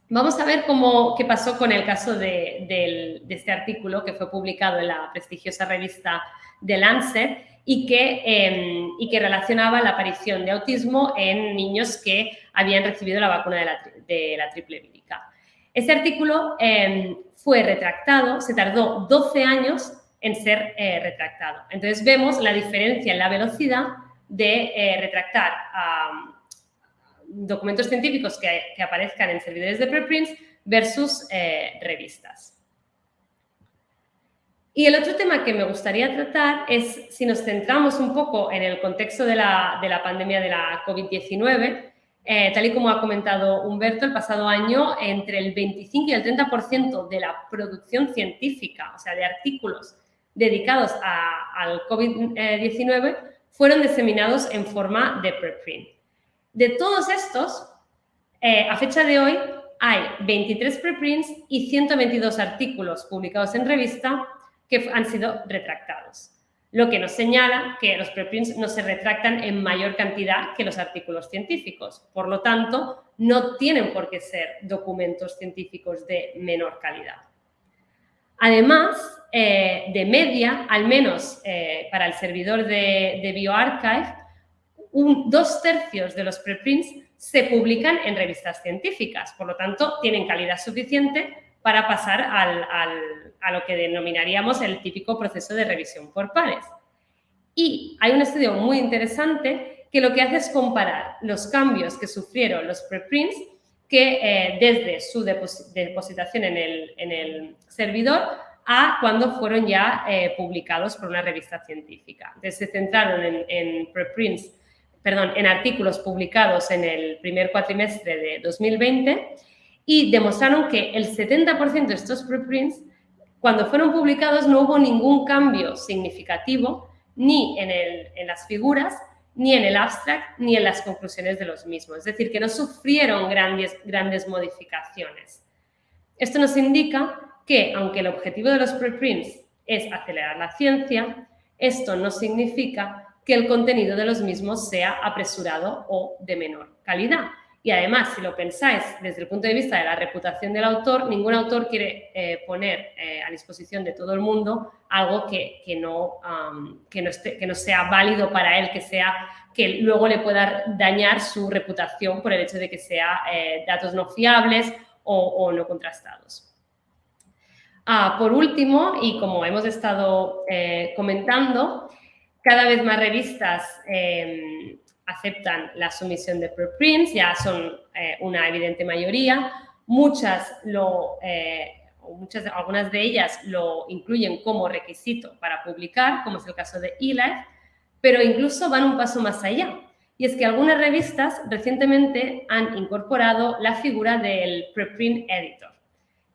Vamos a ver cómo, qué pasó con el caso de, este artículo que fue publicado en la prestigiosa revista The Lancet y que, em, y que relacionaba la aparición de autismo en niños que habían recibido la vacuna de la, triple vírica. Este artículo em, fue retractado, se tardó 12 años en ser eh, retractado. Entonces vemos la diferencia en la velocidad de eh, retractar documentos científicos que, aparezcan en servidores de preprints versus eh, revistas. Y el otro tema que me gustaría tratar es si nos centramos un poco en el contexto de la, pandemia de la COVID-19, eh, tal y como ha comentado Humberto, el pasado año entre el 25 y el 30% de la producción científica, o sea, de artículos dedicados al COVID-19, fueron diseminados en forma de preprint. De todos estos, eh, a fecha de hoy, hay 23 preprints y 122 artículos publicados en revista que han sido retractados, lo que nos señala que los preprints no se retractan en mayor cantidad que los artículos científicos. Por lo tanto, no tienen por qué ser documentos científicos de menor calidad. Además, eh, de media, al menos eh, para el servidor de, de BioArchive, dos tercios de los preprints se publican en revistas científicas, por lo tanto, tienen calidad suficiente para pasar a lo que denominaríamos el típico proceso de revisión por pares. Y hay un estudio muy interesante que lo que hace es comparar los cambios que sufrieron los preprints que eh, desde su depositación en el, servidor a cuando fueron ya eh, publicados por una revista científica. Entonces, se centraron en, en preprints, perdón, en artículos publicados en el primer cuatrimestre de 2020 y demostraron que el 70% de estos preprints, cuando fueron publicados, no hubo ningún cambio significativo ni en, en las figuras, ni en el abstract, ni en las conclusiones de los mismos. Es decir, que no sufrieron grandes, grandes modificaciones. Esto nos indica que, aunque el objetivo de los preprints es acelerar la ciencia, esto no significa que el contenido de los mismos sea apresurado o de menor calidad. Y además, si lo pensáis desde el punto de vista de la reputación del autor, ningún autor quiere eh, poner eh, a disposición de todo el mundo algo que, no, que, no esté, que no sea válido para él, que, sea, que luego le pueda dañar su reputación por el hecho de que sea eh, datos no fiables o, no contrastados. Ah, por último, y como hemos estado comentando, cada vez más revistas em, aceptan la sumisión de preprints, ya son eh, una evidente mayoría. Muchas lo, eh, muchas, algunas de ellas lo incluyen como requisito para publicar, como es el caso de eLife, pero incluso van un paso más allá. Y es que algunas revistas recientemente han incorporado la figura del preprint editor,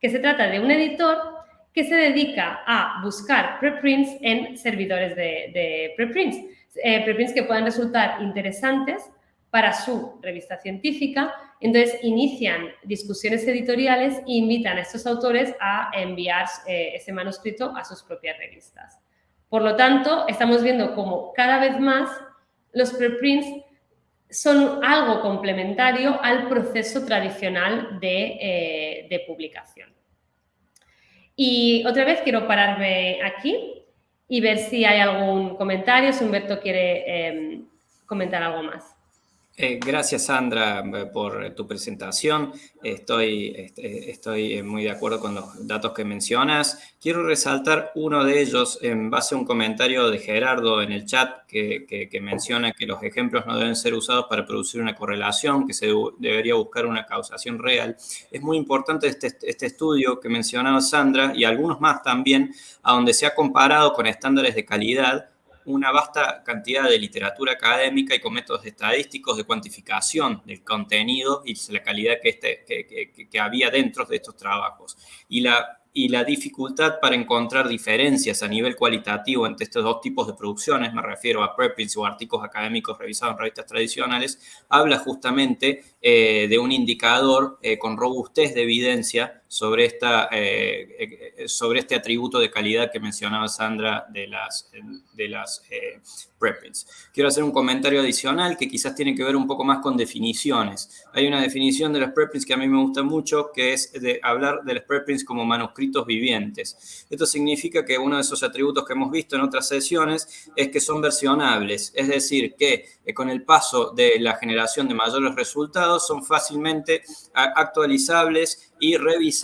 que se trata de un editor que se dedica a buscar preprints en servidores de, preprints eh, preprints que puedan resultar interesantes para su revista científica. Entonces, inician discusiones editoriales e invitan a estos autores a enviar eh, ese manuscrito a sus propias revistas. Por lo tanto, estamos viendo como cada vez más los preprints son algo complementario al proceso tradicional de, eh, de publicación. Y otra vez quiero pararme aquí y ver si hay algún comentario, si Humberto quiere em, comentar algo más. Eh, gracias, Sandra, eh, por tu presentación. Estoy, estoy eh, muy de acuerdo con los datos que mencionas. Quiero resaltar uno de ellos en base a un comentario de Gerardo en el chat que, menciona que los ejemplos no deben ser usados para producir una correlación, que se debería buscar una causación real. Es muy importante este, este estudio que mencionaba Sandra y algunos más también, a donde se ha comparado con estándares de calidad una vasta cantidad de literatura académica y con métodos estadísticos de cuantificación del contenido y la calidad que, este, que, había dentro de estos trabajos. Y la y la dificultad para encontrar diferencias a nivel cualitativo entre estos dos tipos de producciones, me refiero a preprints o artículos académicos revisados en revistas tradicionales, habla justamente eh, de un indicador eh, con robustez de evidencia sobre, esta, eh, sobre este atributo de calidad que mencionaba Sandra de las, de las preprints. Quiero hacer un comentario adicional que quizás tiene que ver un poco más con definiciones. Hay una definición de las preprints que a mí me gusta mucho, que es de hablar de las preprints como manuscritos vivientes. Esto significa que uno de esos atributos que hemos visto en otras sesiones es que son versionables, es decir, que con el paso de la generación de mayores resultados son fácilmente actualizables y revisables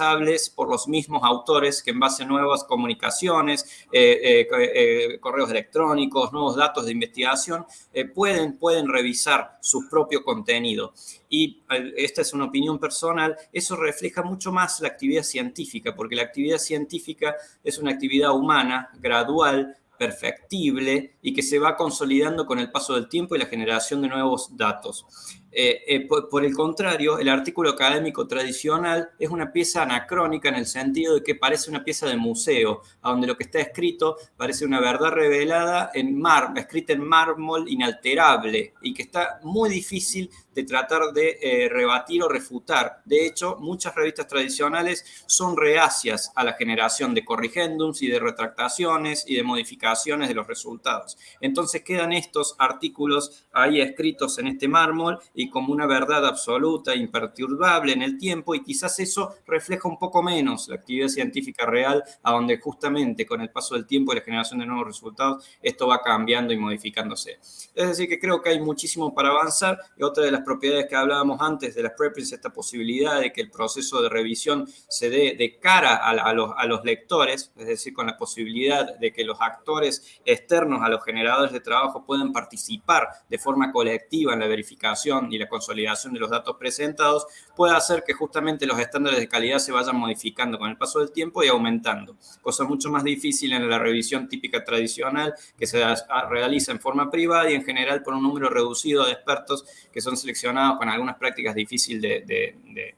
por los mismos autores que en base a nuevas comunicaciones, eh, eh, eh, correos electrónicos, nuevos datos de investigación, pueden, pueden revisar su propio contenido. Y esta es una opinión personal, eso refleja mucho más la actividad científica, porque la actividad científica es una actividad humana, gradual, perfectible y que se va consolidando con el paso del tiempo y la generación de nuevos datos. Eh, eh, por, el contrario, el artículo académico tradicional es una pieza anacrónica en el sentido de que parece una pieza de museo, donde lo que está escrito parece una verdad revelada en mar, escrita en mármol inalterable y que está muy difícil de tratar de eh, rebatir o refutar. De hecho, muchas revistas tradicionales son reacias a la generación de corrigendums y de retractaciones y de modificaciones de los resultados. Entonces quedan estos artículos ahí escritos en este mármol y como una verdad absoluta, imperturbable en el tiempo y quizás eso refleja un poco menos la actividad científica real, a donde justamente con el paso del tiempo y la generación de nuevos resultados, esto va cambiando y modificándose. Es decir, que creo que hay muchísimo para avanzar y otra de las propiedades que hablábamos antes de las preprints, esta posibilidad de que el proceso de revisión se dé de cara a, los, a los lectores, es decir, con la posibilidad de que los actores externos a los generadores de trabajo puedan participar de forma colectiva en la verificación y la consolidación de los datos presentados puede hacer que justamente los estándares de calidad se vayan modificando con el paso del tiempo y aumentando. Cosa mucho más difícil en la revisión típica tradicional que se realiza en forma privada y en general por un número reducido de expertos que son seleccionados con algunas prácticas difíciles de, de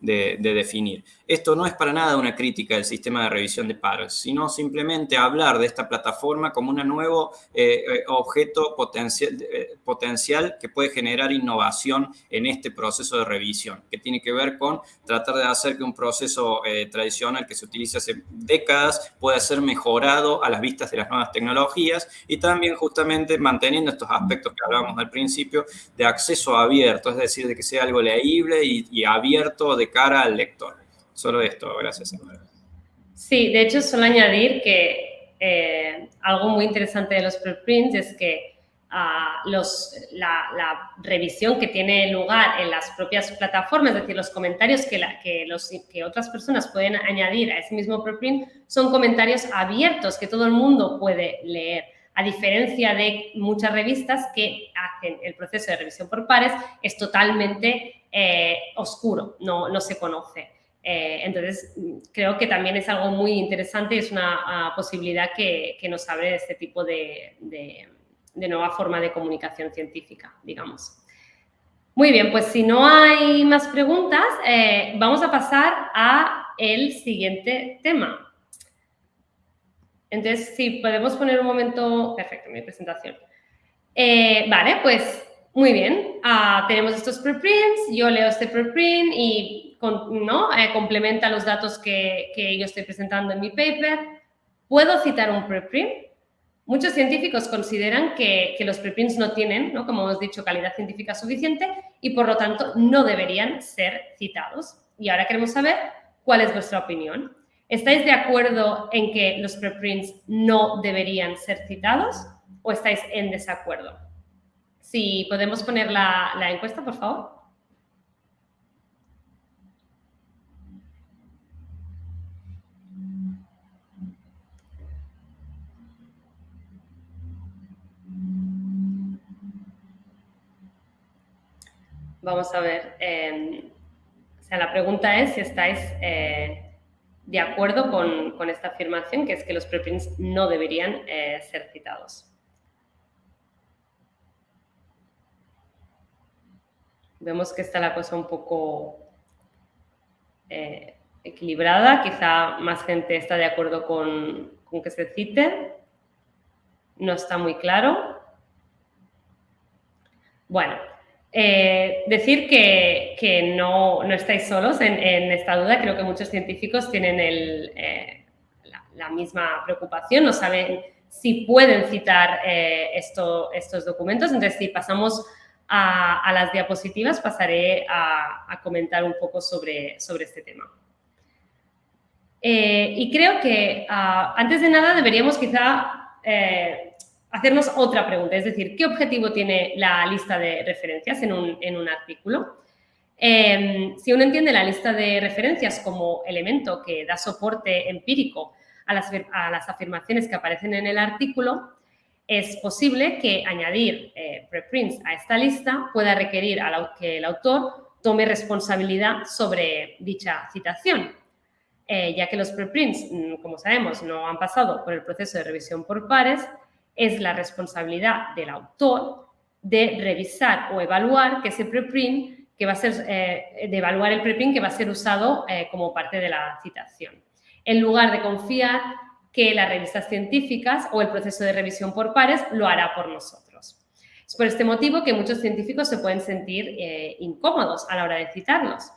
definir. Esto no es para nada una crítica del sistema de revisión de pares, sino simplemente hablar de esta plataforma como un nuevo eh, eh, objeto potencial, eh, potencial que puede generar innovación en este proceso de revisión, que tiene que ver con tratar de hacer que un proceso tradicional que se utiliza hace décadas pueda ser mejorado a las vistas de las nuevas tecnologías y también justamente manteniendo estos aspectos que hablábamos al principio de acceso abierto, es decir, de que sea algo leíble y abierto de cara al lector. Solo esto, gracias. Sí, de hecho, solo añadir que eh, algo muy interesante de los preprints es que ah, los, la, revisión que tiene lugar en las propias plataformas, es decir, los comentarios que, que, los, que otras personas pueden añadir a ese mismo preprint son comentarios abiertos que todo el mundo puede leer a diferencia de muchas revistas que hacen el proceso de revisión por pares, es totalmente eh, oscuro, no, no se conoce. Eh, entonces, creo que también es algo muy interesante, es una ah, posibilidad que, nos abre este tipo de, nueva forma de comunicación científica, digamos. Muy bien, pues si no hay más preguntas, eh, vamos a pasar a el siguiente tema. Entonces, si podemos poner un momento... Perfecto, mi presentación. Vale, pues muy bien. Ah, tenemos estos preprints, yo leo este preprint y ¿no? Eh, complementa los datos que, que yo estoy presentando en mi paper. ¿Puedo citar un preprint? Muchos científicos consideran que, que, los preprints no tienen, ¿no? como hemos dicho, calidad científica suficiente y por lo tanto no deberían ser citados. Y ahora queremos saber cuál es vuestra opinión. ¿Estáis de acuerdo en que los preprints no deberían ser citados o estáis en desacuerdo? Si podemos poner la, la encuesta, por favor. Vamos a ver. Eh, o sea, la pregunta es si estáis eh, de acuerdo con, esta afirmación, que es que los preprints no deberían eh, ser citados. Vemos que está la cosa un poco equilibrada. Quizá más gente está de acuerdo con, con que se cite. No está muy claro. Bueno, eh, decir que, no, estáis solos en, esta duda. Creo que muchos científicos tienen eh, la, misma preocupación, no saben si pueden citar eh, estos documentos. Entonces, si pasamos a, las diapositivas, pasaré a, comentar un poco sobre, sobre este tema. y creo que, ah, antes de nada, deberíamos quizá hacernos otra pregunta, es decir, ¿qué objetivo tiene la lista de referencias en un, artículo? Em, si uno entiende la lista de referencias como elemento que da soporte empírico a las, afirmaciones que aparecen en el artículo, es posible que añadir eh, preprints a esta lista pueda requerir a que el autor tome responsabilidad sobre dicha citación, eh, ya que los preprints, mm, como sabemos, no han pasado por el proceso de revisión por pares es la responsabilidad del autor de revisar o evaluar que ese preprint que va a ser, eh, de evaluar el preprint que va a ser usado como parte de la citación. En lugar de confiar que las revistas científicas o el proceso de revisión por pares lo hará por nosotros. Es por este motivo que muchos científicos se pueden sentir eh, incómodos a la hora de citarlos.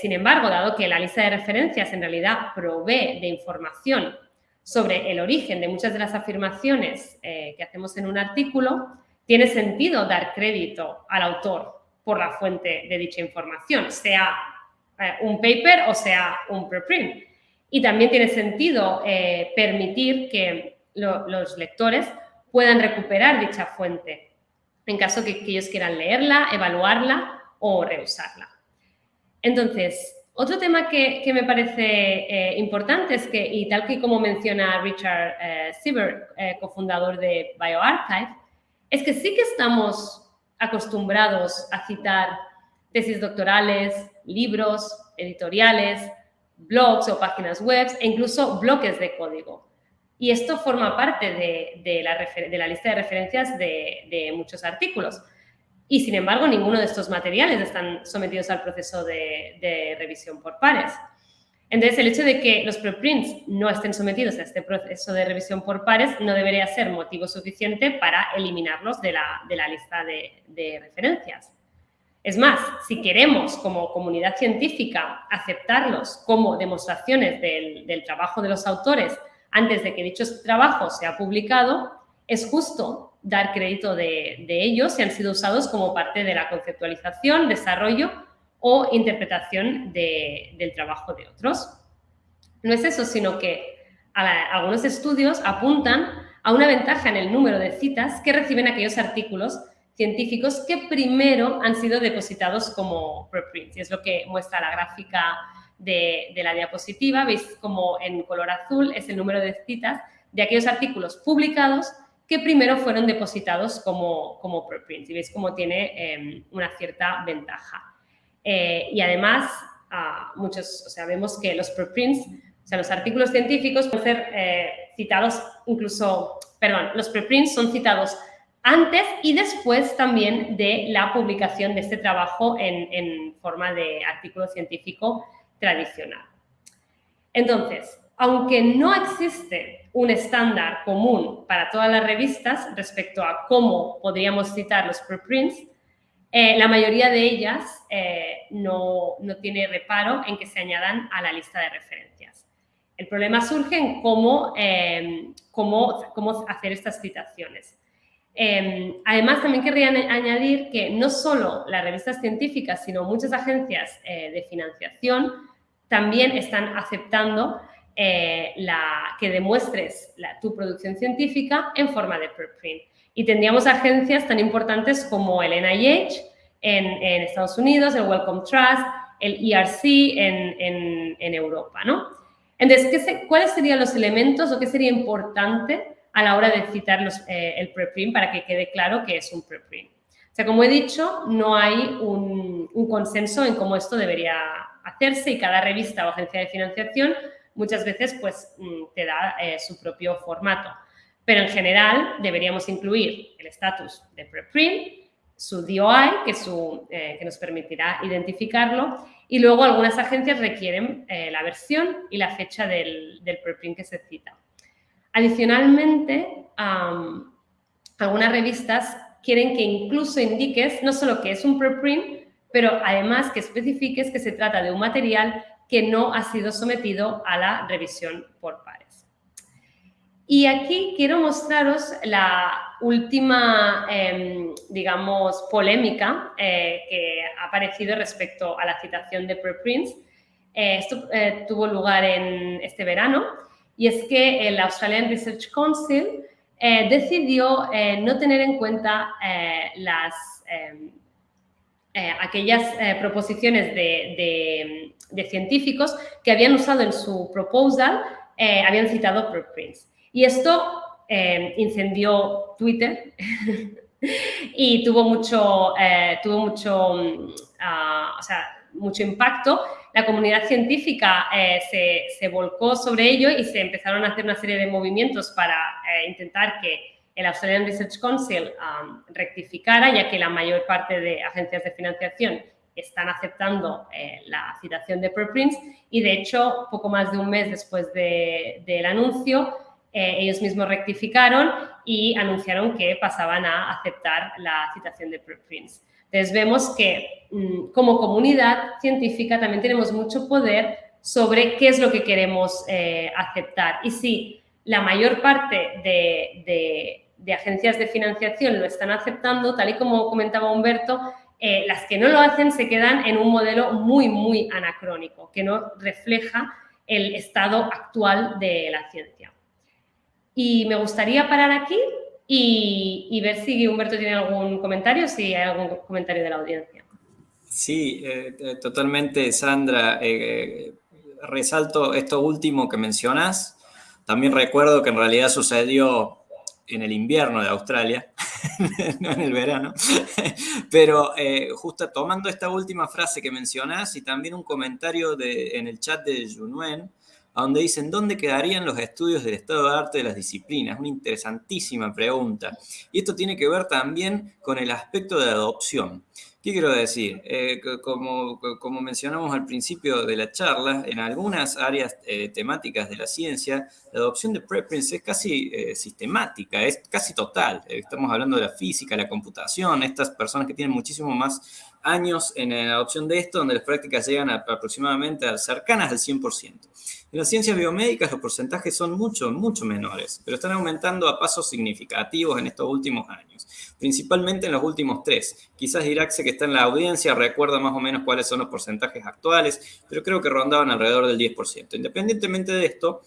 sin embargo, dado que la lista de referencias en realidad provee de información sobre el origen de muchas de las afirmaciones eh, que hacemos en un artículo, tiene sentido dar crédito al autor por la fuente de dicha información, sea eh, un paper o sea un preprint. Y también tiene sentido eh, permitir que los lectores puedan recuperar dicha fuente en caso que, que ellos quieran leerla, evaluarla o reusarla. Entonces, otro tema que, me parece eh, importante es que, y tal que como menciona Richard eh, eh, cofundador de BioArchive, es que sí que estamos acostumbrados a citar tesis doctorales, libros, editoriales, blogs o páginas web e incluso bloques de código. Y esto forma parte de, la, lista de referencias de muchos artículos y, sin embargo, ninguno de estos materiales están sometidos al proceso de, revisión por pares. Entonces, el hecho de que los preprints no estén sometidos a este proceso de revisión por pares no debería ser motivo suficiente para eliminarlos de la, lista de, referencias. Es más, si queremos como comunidad científica aceptarlos como demostraciones del, trabajo de los autores antes de que dichos trabajos sea publicado, es justo dar crédito de, ellos si han sido usados como parte de la conceptualización, desarrollo o interpretación del trabajo de otros. No es eso, sino que algunos estudios apuntan a una ventaja en el número de citas que reciben aquellos artículos científicos que primero han sido depositados como preprints. Y es lo que muestra la gráfica de, la diapositiva. Veis como en color azul es el número de citas de aquellos artículos publicados que primero fueron depositados como, como preprints. Y veis cómo tiene em, una cierta ventaja. Eh, y además, muchos, o sea, vemos que los preprints, o sea, los artículos científicos pueden ser eh, citados incluso, perdón, los preprints son citados antes y después también de la publicación de este trabajo en, forma de artículo científico tradicional. Entonces, aunque no existe un estándar común para todas las revistas respecto a cómo podríamos citar los preprints, eh, la mayoría de ellas eh, no, tiene reparo en que se añadan a la lista de referencias. El problema surge en cómo, em, cómo, cómo, hacer estas citaciones. Em, además, también querría añadir que no solo las revistas científicas, sino muchas agencias eh, de financiación también están aceptando eh, que demuestres tu producción científica en forma de preprint. Y tendríamos agencias tan importantes como el NIH en, Estados Unidos, el Wellcome Trust, el ERC en, Europa, ¿no? Entonces, ¿cuáles serían los elementos o qué sería importante a la hora de citar eh, el preprint para que quede claro que es un preprint? O sea, como he dicho, no hay un, consenso en cómo esto debería hacerse y cada revista o agencia de financiación muchas veces pues mm, te da eh, su propio formato. Pero en general deberíamos incluir el estatus de preprint, su DOI, eh, que, nos permitirá identificarlo, y luego algunas agencias requieren la versión y la fecha del, preprint que se cita. Adicionalmente, algunas revistas quieren que incluso indiques no solo que es un preprint, pero además que especifiques que se trata de un material que no ha sido sometido a la revisión por pares. Y aquí quiero mostraros la última, em, digamos, polémica eh, que ha aparecido respecto a la citación de preprints. Eh, esto eh, tuvo lugar en este verano y es que el Australian Research Council decidió no tener en cuenta las em, eh, aquellas eh, proposiciones de, científicos que habían usado en su proposal, eh, habían citado preprints. Y esto incendió Twitter y tuvo mucho, tuvo mucho, mm, ah, mucho impacto. La comunidad científica se, se, volcó sobre ello y se empezaron a hacer una serie de movimientos para intentar que el Australian Research Council um, rectificara, ya que la mayor parte de agencias de financiación están aceptando eh, la citación de preprints y, de hecho, poco más de un mes después del anuncio, eh, ellos mismos rectificaron y anunciaron que pasaban a aceptar la citación de preprints. Entonces, vemos que mm, como comunidad científica también tenemos mucho poder sobre qué es lo que queremos eh, aceptar. Y si la mayor parte de de agencias de financiación lo están aceptando, tal y como comentaba Humberto, eh, las que no lo hacen se quedan en un modelo muy, muy anacrónico, que no refleja el estado actual de la ciencia. Y me gustaría parar aquí y, ver si Humberto tiene algún comentario, si hay algún comentario de la audiencia. Sí, eh, eh, totalmente, Sandra. resalto esto último que mencionas. También recuerdo que en realidad sucedió en el invierno de Australia, no en el verano, pero eh, justo tomando esta última frase que mencionás y también un comentario de, en el chat de Junuen, donde dicen, ¿dónde quedarían los estudios del estado de arte de las disciplinas? Una interesantísima pregunta. Y esto tiene que ver también con el aspecto de adopción. ¿Qué quiero decir? Eh, como, como, mencionamos al principio de la charla, en algunas áreas eh, temáticas de la ciencia, la adopción de preprints es casi eh, sistemática, es casi total. estamos hablando de la física, la computación, estas personas que tienen muchísimo más años en la adopción de esto, donde las prácticas llegan aproximadamente a cercanas al 100%. En las ciencias biomédicas los porcentajes son mucho, mucho menores, pero están aumentando a pasos significativos en estos últimos años, principalmente en los últimos tres. Quizás Iraxe, que está en la audiencia, recuerda más o menos cuáles son los porcentajes actuales, pero creo que rondaban alrededor del 10%. Independientemente de esto,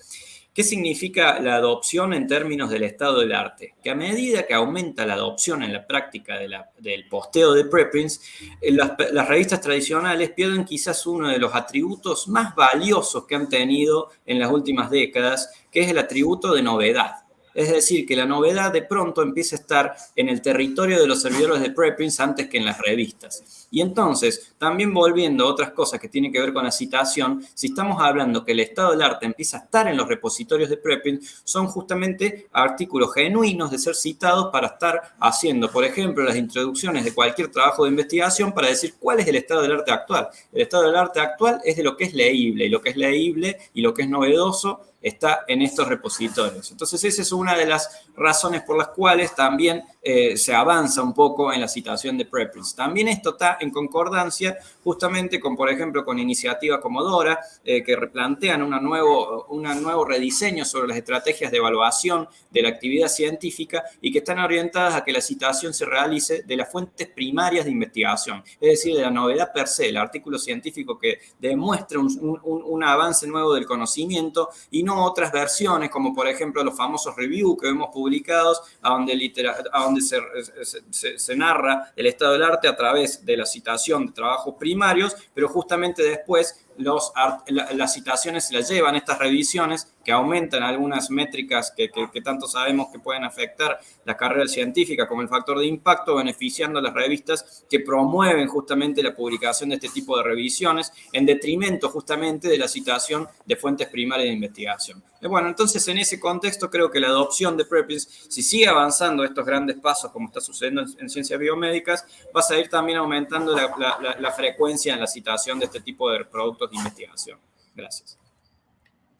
¿Qué significa la adopción en términos del estado del arte? Que a medida que aumenta la adopción en la práctica del posteo de preprints, eh, las, las, revistas tradicionales pierden quizás uno de los atributos más valiosos que han tenido en las últimas décadas, que es el atributo de novedad. Es decir, que la novedad de pronto empieza a estar en el territorio de los servidores de preprints antes que en las revistas. Y entonces, también volviendo a otras cosas que tienen que ver con la citación, si estamos hablando que el estado del arte empieza a estar en los repositorios de preprints, son justamente artículos genuinos de ser citados para estar haciendo, por ejemplo, las introducciones de cualquier trabajo de investigación para decir cuál es el estado del arte actual. El estado del arte actual es de lo que es leíble, y lo que es leíble y lo que es novedoso está en estos repositorios. Entonces, esa es una de las razones por las cuales también eh, se avanza un poco en la citación de preprints. También esto está en concordancia justamente con, por ejemplo, con iniciativas como Dora, eh, que replantean una nuevo, un nuevo rediseño sobre las estrategias de evaluación de la actividad científica y que están orientadas a que la citación se realice de las fuentes primarias de investigación, es decir, de la novedad per se, el artículo científico que demuestra un, un avance nuevo del conocimiento y no otras versiones como, por ejemplo, los famosos reviews que vemos publicados donde, a donde se, se, narra el estado del arte a través de la citación de trabajos primarios, pero justamente después las citaciones se las llevan estas revisiones que aumentan algunas métricas que, tanto sabemos que pueden afectar la carrera científica como el factor de impacto, beneficiando a las revistas que promueven justamente la publicación de este tipo de revisiones en detrimento justamente de la citación de fuentes primarias de investigación. Bueno, entonces en ese contexto creo que la adopción de preprints, si sigue avanzando estos grandes pasos como está sucediendo en, ciencias biomédicas, va a seguir también aumentando la, la frecuencia en la citación de este tipo de productos de investigación. Gracias.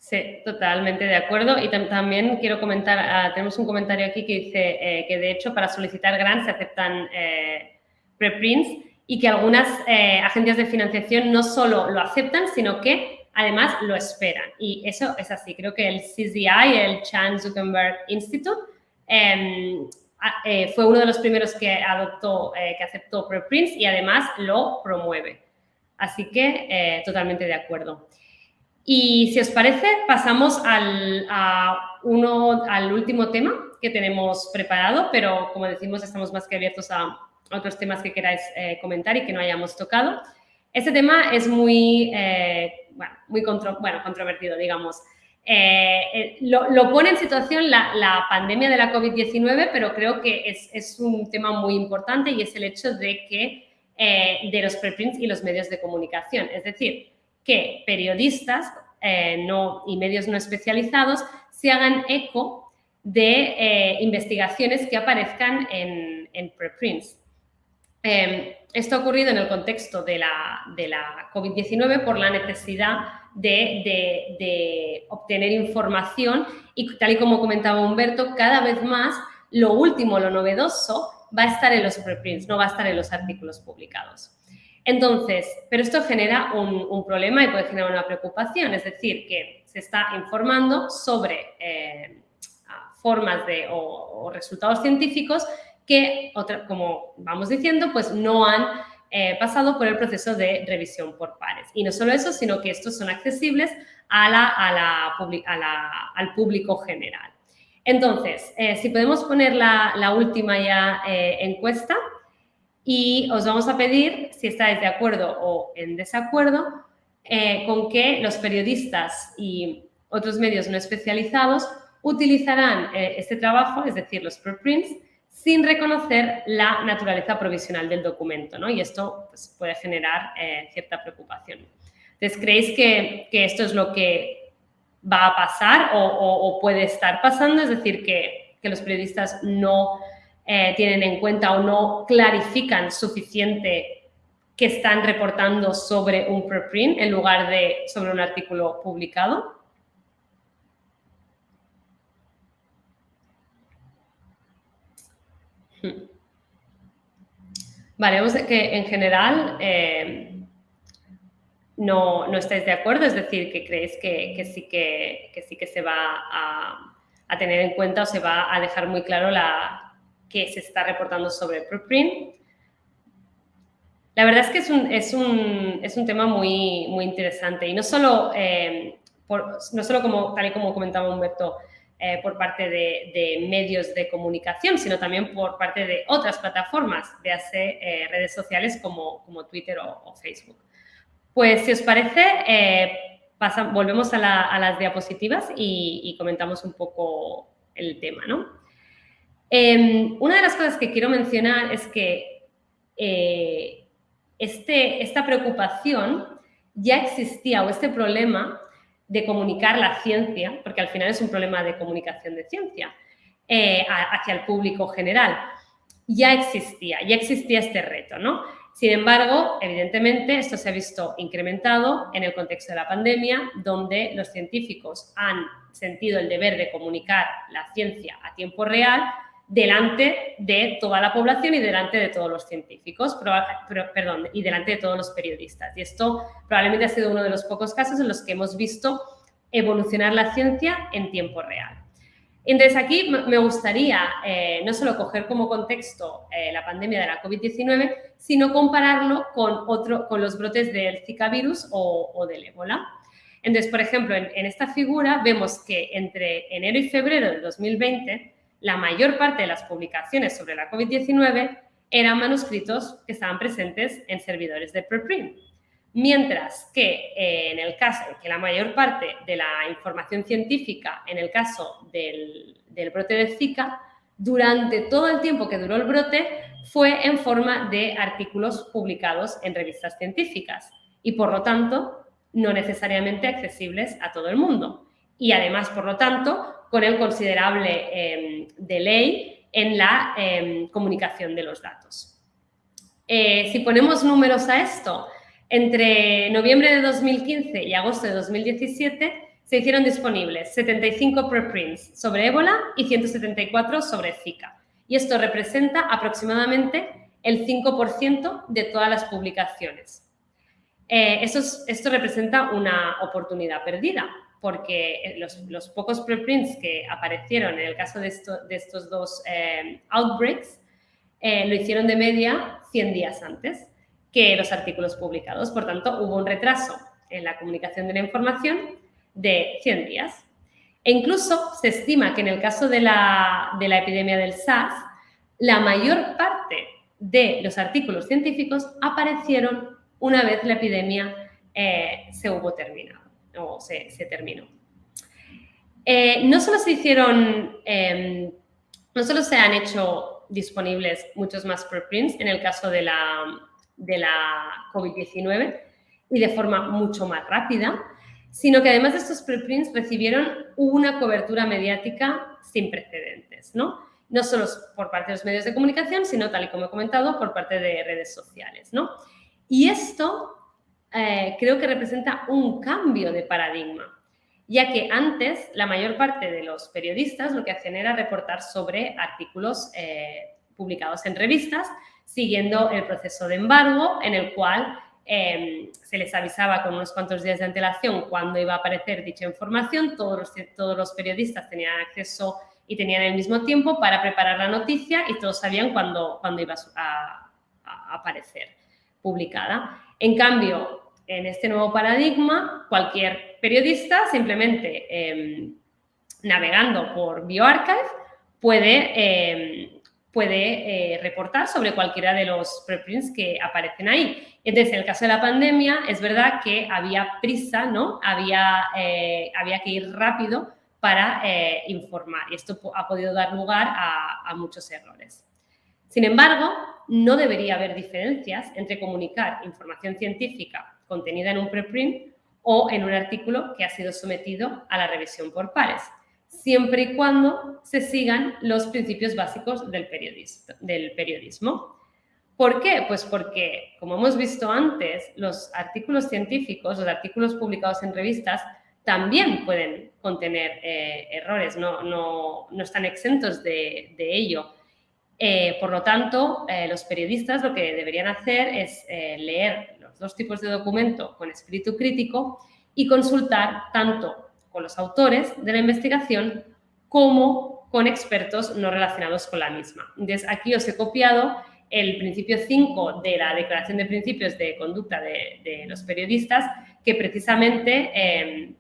Sí, totalmente de acuerdo. Y también quiero comentar, ah, tenemos un comentario aquí que dice eh, que de hecho para solicitar grants se aceptan eh, preprints y que algunas eh, agencias de financiación no solo lo aceptan, sino que además lo esperan. Y eso es así. Creo que el CZI, el Chan Zuckerberg Institute, em, fue uno de los primeros que adoptó, que aceptó preprints y además lo promueve. Así que totalmente de acuerdo. Y si os parece, pasamos al, último tema que tenemos preparado, pero como decimos, estamos más que abiertos a otros temas que queráis eh, comentar y que no hayamos tocado. Este tema es muy, eh, bueno, muy controvertido, digamos. Eh, lo, pone en situación la, la pandemia de la COVID-19, pero creo que es, es, un tema muy importante y es el hecho de que de los preprints y los medios de comunicación. Es decir, que periodistas eh, no, y medios no especializados se hagan eco de eh, investigaciones que aparezcan en, preprints. Em, esto ha ocurrido en el contexto de la, de la COVID-19 por la necesidad de, de, obtener información y tal y como comentaba Humberto, cada vez más lo último, lo novedoso, va a estar en los preprints, no va a estar en los artículos publicados. Entonces, pero esto genera un, problema y puede generar una preocupación, es decir, que se está informando sobre eh, formas de, o, resultados científicos que, como vamos diciendo, pues no han eh, pasado por el proceso de revisión por pares. Y no solo eso, sino que estos son accesibles al público general. Entonces, eh, si podemos poner la, última ya encuesta, y os vamos a pedir si estáis de acuerdo o en desacuerdo eh, con que los periodistas y otros medios no especializados utilizarán eh, este trabajo, es decir, los preprints, sin reconocer la naturaleza provisional del documento, ¿no? Y esto pues, puede generar eh, cierta preocupación. Entonces, ¿creéis que, esto es lo que va a pasar o, puede estar pasando? Es decir, que, que los periodistas no eh, tienen en cuenta o no clarifican suficiente que están reportando sobre un preprint en lugar de sobre un artículo publicado. Hmm. Vale, vemos que en general eh, no, no, estáis de acuerdo, es decir, que creéis que, sí, que, sí que se va a, tener en cuenta o se va a dejar muy claro la, que se está reportando sobre preprint. La verdad es que es un, es un, es un tema muy, muy interesante y no solo, eh, por, no solo como, tal y como comentaba Humberto, eh, por parte de, medios de comunicación, sino también por parte de otras plataformas, de hacer eh, redes sociales como, como Twitter o, Facebook. Pues si os parece, volvemos a, a, las diapositivas y, y comentamos un poco el tema, ¿no? Em, una de las cosas que quiero mencionar es que eh, este, esta preocupación ya existía o este problema de comunicar la ciencia, porque al final es un problema de comunicación de ciencia, eh, hacia el público general, ya existía, ya existía este reto, ¿no? Sin embargo, evidentemente, esto se ha visto incrementado en el contexto de la pandemia, donde los científicos han sentido el deber de comunicar la ciencia a tiempo real delante de toda la población y delante de todos los científicos, perdón, y delante de todos los periodistas. Y esto probablemente ha sido uno de los pocos casos en los que hemos visto evolucionar la ciencia en tiempo real. Entonces, aquí me gustaría eh, no solo coger como contexto eh, la pandemia de la COVID-19, sino compararlo con, otro, con los brotes del Zika virus o, del ébola. Entonces, por ejemplo, en, en, esta figura vemos que entre enero y febrero del 2020, la mayor parte de las publicaciones sobre la COVID-19 eran manuscritos que estaban presentes en servidores de preprint. Mientras que eh, en el caso que la mayor parte de la información científica, en el caso del, brote de Zika, durante todo el tiempo que duró el brote, fue en forma de artículos publicados en revistas científicas y, por lo tanto, no necesariamente accesibles a todo el mundo. Y además, por lo tanto, con el considerable em, delay en la em, comunicación de los datos. Eh, si ponemos números a esto, entre noviembre de 2015 y agosto de 2017 se hicieron disponibles 75 preprints sobre ébola y 174 sobre Zika. Y esto representa aproximadamente el 5% de todas las publicaciones. Eh, esto, representa una oportunidad perdida, porque los, pocos preprints que aparecieron en el caso de, estos dos eh, outbreaks eh, lo hicieron de media 100 días antes que los artículos publicados. Por tanto, hubo un retraso en la comunicación de la información de 100 días. E incluso se estima que en el caso de la, epidemia del SARS, la mayor parte de los artículos científicos aparecieron una vez la epidemia eh, se hubo terminado o se, terminó. Eh, no solo se hicieron, em, no solo se han hecho disponibles muchos más preprints en el caso de la, de la COVID-19 y de forma mucho más rápida, sino que además de estos preprints recibieron una cobertura mediática sin precedentes, ¿no? No solo por parte de los medios de comunicación, sino, tal y como he comentado, por parte de redes sociales, ¿no? Y esto eh, creo que representa un cambio de paradigma, ya que antes la mayor parte de los periodistas lo que hacían era reportar sobre artículos eh, publicados en revistas siguiendo el proceso de embargo en el cual em, se les avisaba con unos cuantos días de antelación cuándo iba a aparecer dicha información, todos los, todos los periodistas tenían acceso y tenían el mismo tiempo para preparar la noticia y todos sabían cuándo, cuándo iba a, aparecer publicada. En cambio, en este nuevo paradigma, cualquier periodista simplemente em, navegando por BioArchive puede em, puede eh, reportar sobre cualquiera de los preprints que aparecen ahí. Entonces, en el caso de la pandemia, es verdad que había prisa, ¿no? Había, eh, había que ir rápido para eh, informar y esto ha podido dar lugar a, a muchos errores. Sin embargo, no debería haber diferencias entre comunicar información científica contenida en un preprint o en un artículo que ha sido sometido a la revisión por pares siempre y cuando se sigan los principios básicos del periodismo. ¿Por qué? Pues porque, como hemos visto antes, los artículos científicos, los artículos publicados en revistas, también pueden contener eh, errores, no, están exentos de, ello. Eh, por lo tanto, eh, los periodistas lo que deberían hacer es leer los dos tipos de documento con espíritu crítico y consultar tanto con los autores de la investigación como con expertos no relacionados con la misma. Entonces, aquí os he copiado el principio 5 de la Declaración de Principios de Conducta de, los Periodistas, que precisamente em,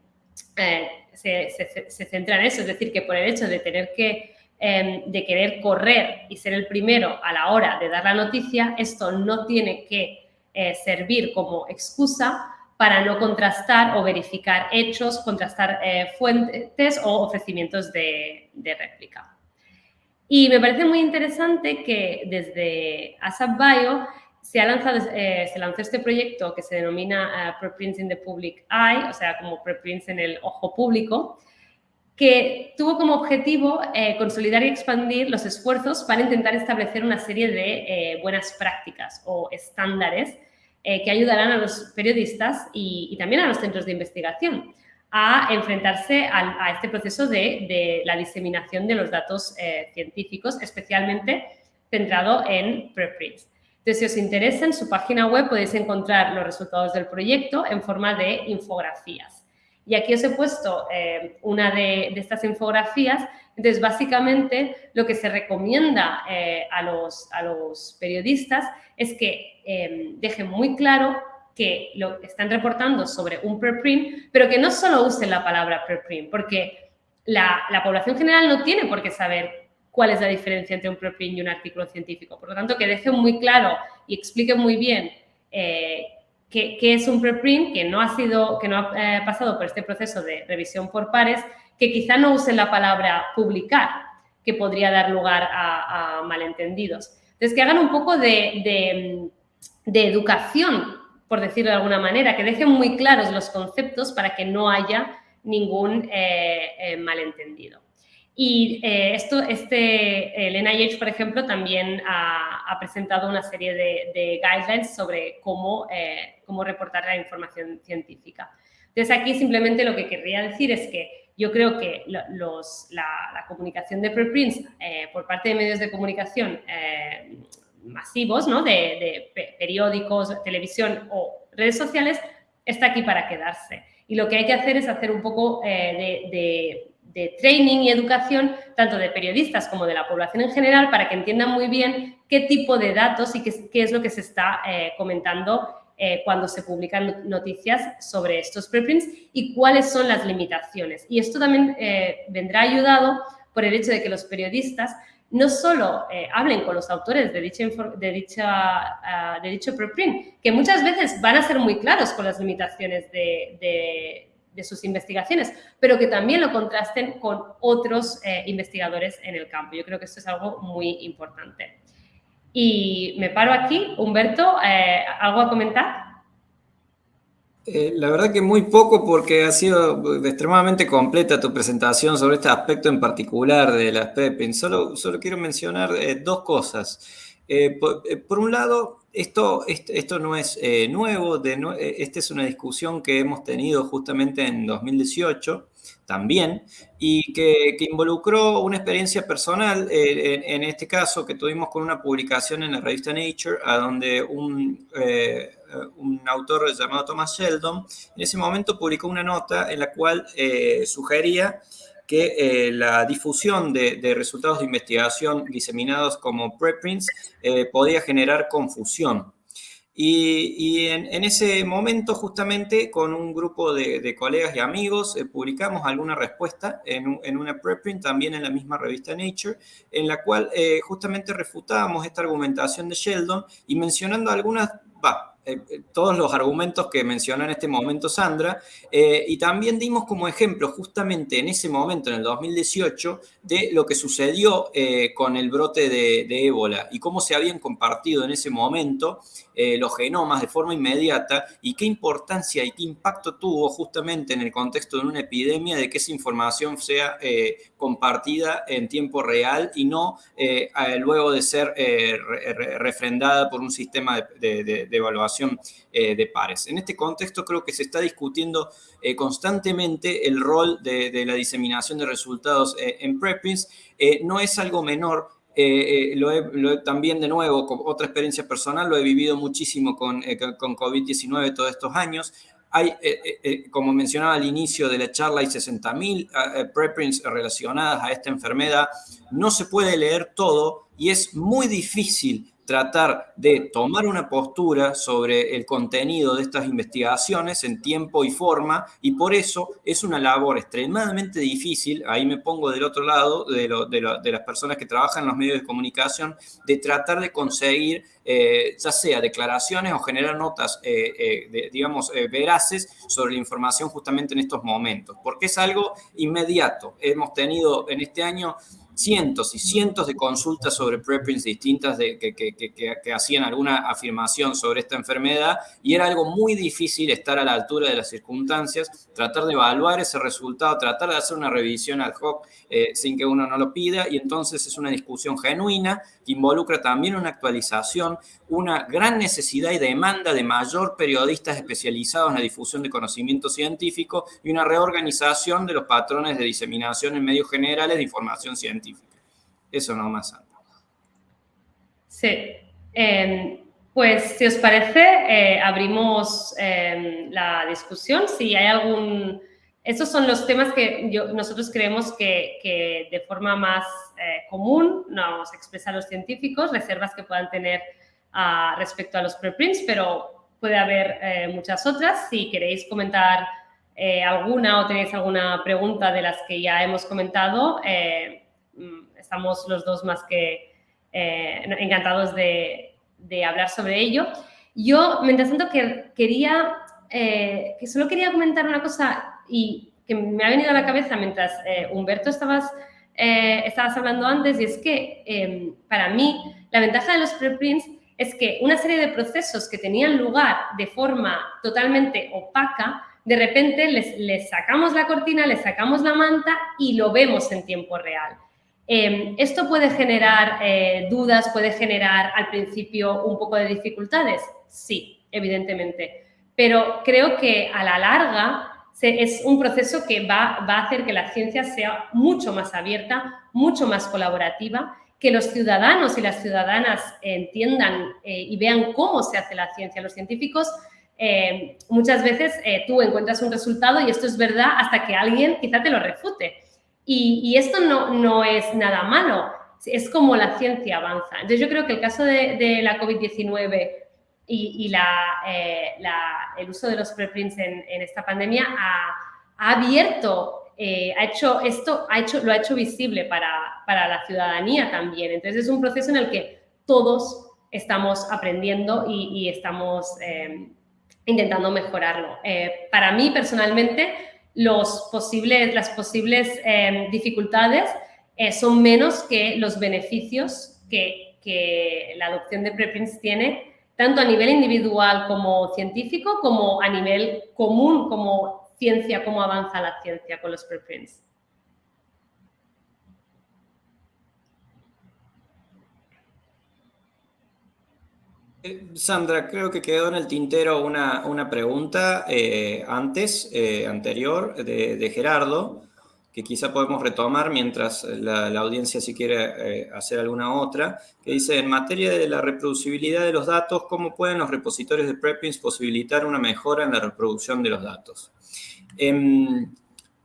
eh, se, centra en eso, es decir, que por el hecho de tener que em, de querer correr y ser el primero a la hora de dar la noticia, esto no tiene que eh, servir como excusa para no contrastar o verificar hechos, contrastar eh, fuentes o ofrecimientos de, réplica. Y me parece muy interesante que desde ASAP Bio se, ha lanzado, eh, se lanzó este proyecto que se denomina uh, Preprints in the Public Eye, o sea, como preprints en el ojo público, que tuvo como objetivo consolidar y expandir los esfuerzos para intentar establecer una serie de buenas prácticas o estándares eh, que ayudarán a los periodistas y, también a los centros de investigación a enfrentarse a, este proceso de, la diseminación de los datos eh, científicos, especialmente centrado en preprints. Entonces, si os interesa, en su página web podéis encontrar los resultados del proyecto en forma de infografías. Y aquí os he puesto eh, una de, estas infografías. Entonces, básicamente, lo que se recomienda eh, a, los, a, los, periodistas es que dejen muy claro que lo están reportando sobre un preprint, pero que no solo usen la palabra preprint, porque la, población general no tiene por qué saber cuál es la diferencia entre un preprint y un artículo científico. Por lo tanto, que dejen muy claro y expliquen muy bien eh, qué, es un preprint, que no ha, sido, que no ha eh, pasado por este proceso de revisión por pares, que quizá no usen la palabra publicar, que podría dar lugar a, malentendidos. Entonces, que hagan un poco de, de educación por decirlo de alguna manera, que dejen muy claros los conceptos para que no haya ningún eh, eh, malentendido. Y eh, esto, este, el NIH, por ejemplo, también ha, presentado una serie de, guidelines sobre cómo, cómo reportar la información científica. Entonces, aquí simplemente lo que querría decir es que yo creo que los, la, comunicación de preprints por parte de medios de comunicación masivos, ¿no? de, periódicos, televisión o redes sociales, está aquí para quedarse. Y lo que hay que hacer es hacer un poco eh, de, training y educación, tanto de periodistas como de la población en general, para que entiendan muy bien qué tipo de datos y qué, es lo que se está eh, comentando eh, cuando se publican noticias sobre estos preprints y cuáles son las limitaciones. Y esto también vendrá ayudado por el hecho de que los periodistas no solo eh, hablen con los autores de, dicha, de, dicha, ah, de dicho preprint, que muchas veces van a ser muy claros con las limitaciones de, sus investigaciones, pero que también lo contrasten con otros eh, investigadores en el campo. Yo creo que esto es algo muy importante. Y me paro aquí. Humberto, eh, ¿algo a comentar? Eh, la verdad que muy poco porque ha sido extremadamente completa tu presentación sobre este aspecto en particular de las PEPIN. Solo, solo quiero mencionar eh, dos cosas. Eh, por, un lado, esto, esto, no es nuevo, de, esta es una discusión que hemos tenido justamente en 2018 también, y que, involucró una experiencia personal, en, este caso que tuvimos con una publicación en la revista Nature, a donde un, eh, un autor llamado Thomas Sheldon, en ese momento publicó una nota en la cual eh, sugería que eh, la difusión de, resultados de investigación diseminados como preprints podía generar confusión. Y, en, ese momento, justamente, con un grupo de, colegas y amigos, publicamos alguna respuesta en, en, una preprint, también en la misma revista Nature, en la cual justamente refutábamos esta argumentación de Sheldon y mencionando algunas, eh, eh, todos los argumentos que mencionó en este momento Sandra, eh, y también dimos como ejemplo justamente en ese momento, en el 2018, de lo que sucedió con el brote de, de, ébola y cómo se habían compartido en ese momento los genomas de forma inmediata y qué importancia y qué impacto tuvo justamente en el contexto de una epidemia de que esa información sea compartida en tiempo real y no luego de ser refrendada por un sistema de evaluación eh, de pares. En este contexto creo que se está discutiendo eh, constantemente el rol de, la diseminación de resultados eh, en preprints. no es algo menor lo, también de nuevo, con otra experiencia personal, lo he vivido muchísimo con, con COVID-19 todos estos años. Hay, como mencionaba al inicio de la charla, hay 60.000 preprints relacionadas a esta enfermedad. No se puede leer todo y es muy difícil tratar de tomar una postura sobre el contenido de estas investigaciones en tiempo y forma, y por eso es una labor extremadamente difícil, ahí me pongo del otro lado de, las personas que trabajan en los medios de comunicación, de tratar de conseguir eh, ya sea declaraciones o generar notas, eh, eh, digamos, veraces sobre la información justamente en estos momentos, porque es algo inmediato. Hemos tenido en este año cientos y cientos de consultas sobre preprints distintas de, que, hacían alguna afirmación sobre esta enfermedad y era algo muy difícil estar a la altura de las circunstancias, tratar de evaluar ese resultado, tratar de hacer una revisión ad hoc eh, sin que uno no lo pida y entonces es una discusión genuina que involucra también una actualización, una gran necesidad y demanda de mayor periodistas especializados en la difusión de conocimiento científico y una reorganización de los patrones de diseminación en medios generales de información científica. Eso no más. Sí. Em, pues, si os parece, eh, abrimos em, la discusión. Si hay algún... Estos son los temas que nosotros creemos que, de forma más eh, común nos expresan los científicos, reservas que puedan tener ah, respecto a los preprints, pero puede haber eh, muchas otras. Si queréis comentar alguna o tenéis alguna pregunta de las que ya hemos comentado, mm, estamos los dos más que encantados de, hablar sobre ello. Yo, mientras tanto, que quería, eh, que solo quería comentar una cosa y que me ha venido a la cabeza mientras eh, Humberto estabas, eh, estabas hablando antes, y es que em, para mí la ventaja de los preprints es que una serie de procesos que tenían lugar de forma totalmente opaca, de repente les, sacamos la cortina, les sacamos la manta y lo vemos en tiempo real. Em, ¿Esto puede generar eh, dudas, puede generar al principio un poco de dificultades? Sí, evidentemente. Pero creo que a la larga es un proceso que va, a hacer que la ciencia sea mucho más abierta, mucho más colaborativa, que los ciudadanos y las ciudadanas entiendan eh, y vean cómo se hace la ciencia. Los científicos eh, muchas veces tú encuentras un resultado y esto es verdad hasta que alguien quizá te lo refute. Y, esto no, no, es nada malo, es como la ciencia avanza. Entonces yo creo que el caso de, la COVID-19 y, eh, la, el uso de los preprints en, en esta pandemia ha, abierto, eh, ha hecho esto, ha hecho, lo ha hecho visible para, para la ciudadanía también. Entonces es un proceso en el que todos estamos aprendiendo y, estamos eh, intentando mejorarlo. para mí personalmente, los posibles, las posibles eh, dificultades eh, son menos que los beneficios que, la adopción de preprints tiene, tanto a nivel individual como científico, como a nivel común, como ciencia, cómo avanza la ciencia con los preprints. Eh, Sandra, creo que quedó en el tintero una, pregunta eh, antes, eh, anterior, de, Gerardo, que quizá podemos retomar mientras la, audiencia si quiere hacer alguna otra, que dice, en materia de la reproducibilidad de los datos, ¿cómo pueden los repositorios de preprints posibilitar una mejora en la reproducción de los datos? Em,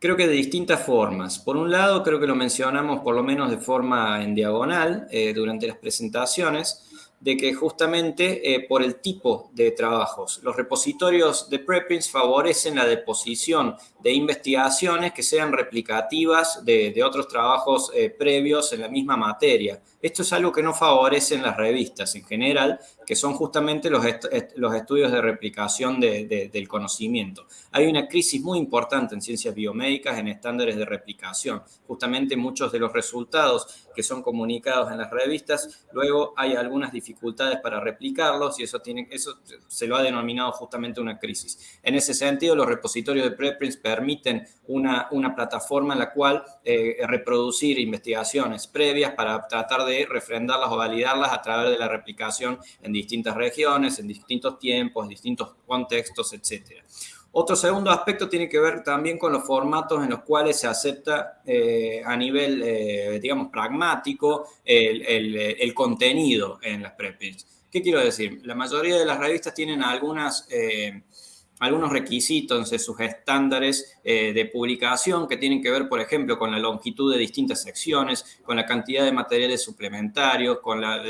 creo que de distintas formas. Por un lado, creo que lo mencionamos por lo menos de forma en diagonal durante las presentaciones, de que justamente eh, por el tipo de trabajos, los repositorios de preprints favorecen la deposición de investigaciones que sean replicativas de, otros trabajos eh, previos en la misma materia. Esto es algo que no favorecen las revistas en general, que son justamente los, los estudios de replicación del conocimiento. Hay una crisis muy importante en ciencias biomédicas en estándares de replicación. Justamente muchos de los resultados que son comunicados en las revistas, luego hay algunas dificultades para replicarlos y eso, tiene, eso se lo ha denominado justamente una crisis. En ese sentido, los repositorios de preprints permiten una, una plataforma en la cual eh, reproducir investigaciones previas para tratar de refrendarlas o validarlas a través de la replicación en distintas regiones, en distintos tiempos, distintos contextos, etc. Otro segundo aspecto tiene que ver también con los formatos en los cuales se acepta eh, a nivel, eh, digamos, pragmático el, el, contenido en las preprints. ¿Qué quiero decir? La mayoría de las revistas tienen algunas algunos requisitos en sus estándares eh, de publicación que tienen que ver, por ejemplo, con la longitud de distintas secciones, con la cantidad de materiales suplementarios, con la,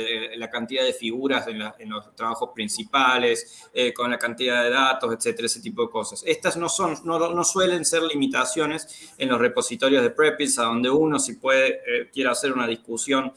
cantidad de figuras en, los trabajos principales, eh, con la cantidad de datos, etcétera, ese tipo de cosas. Estas no, son, no, suelen ser limitaciones en los repositorios de prepis, a donde uno si puede, eh, quiere hacer una discusión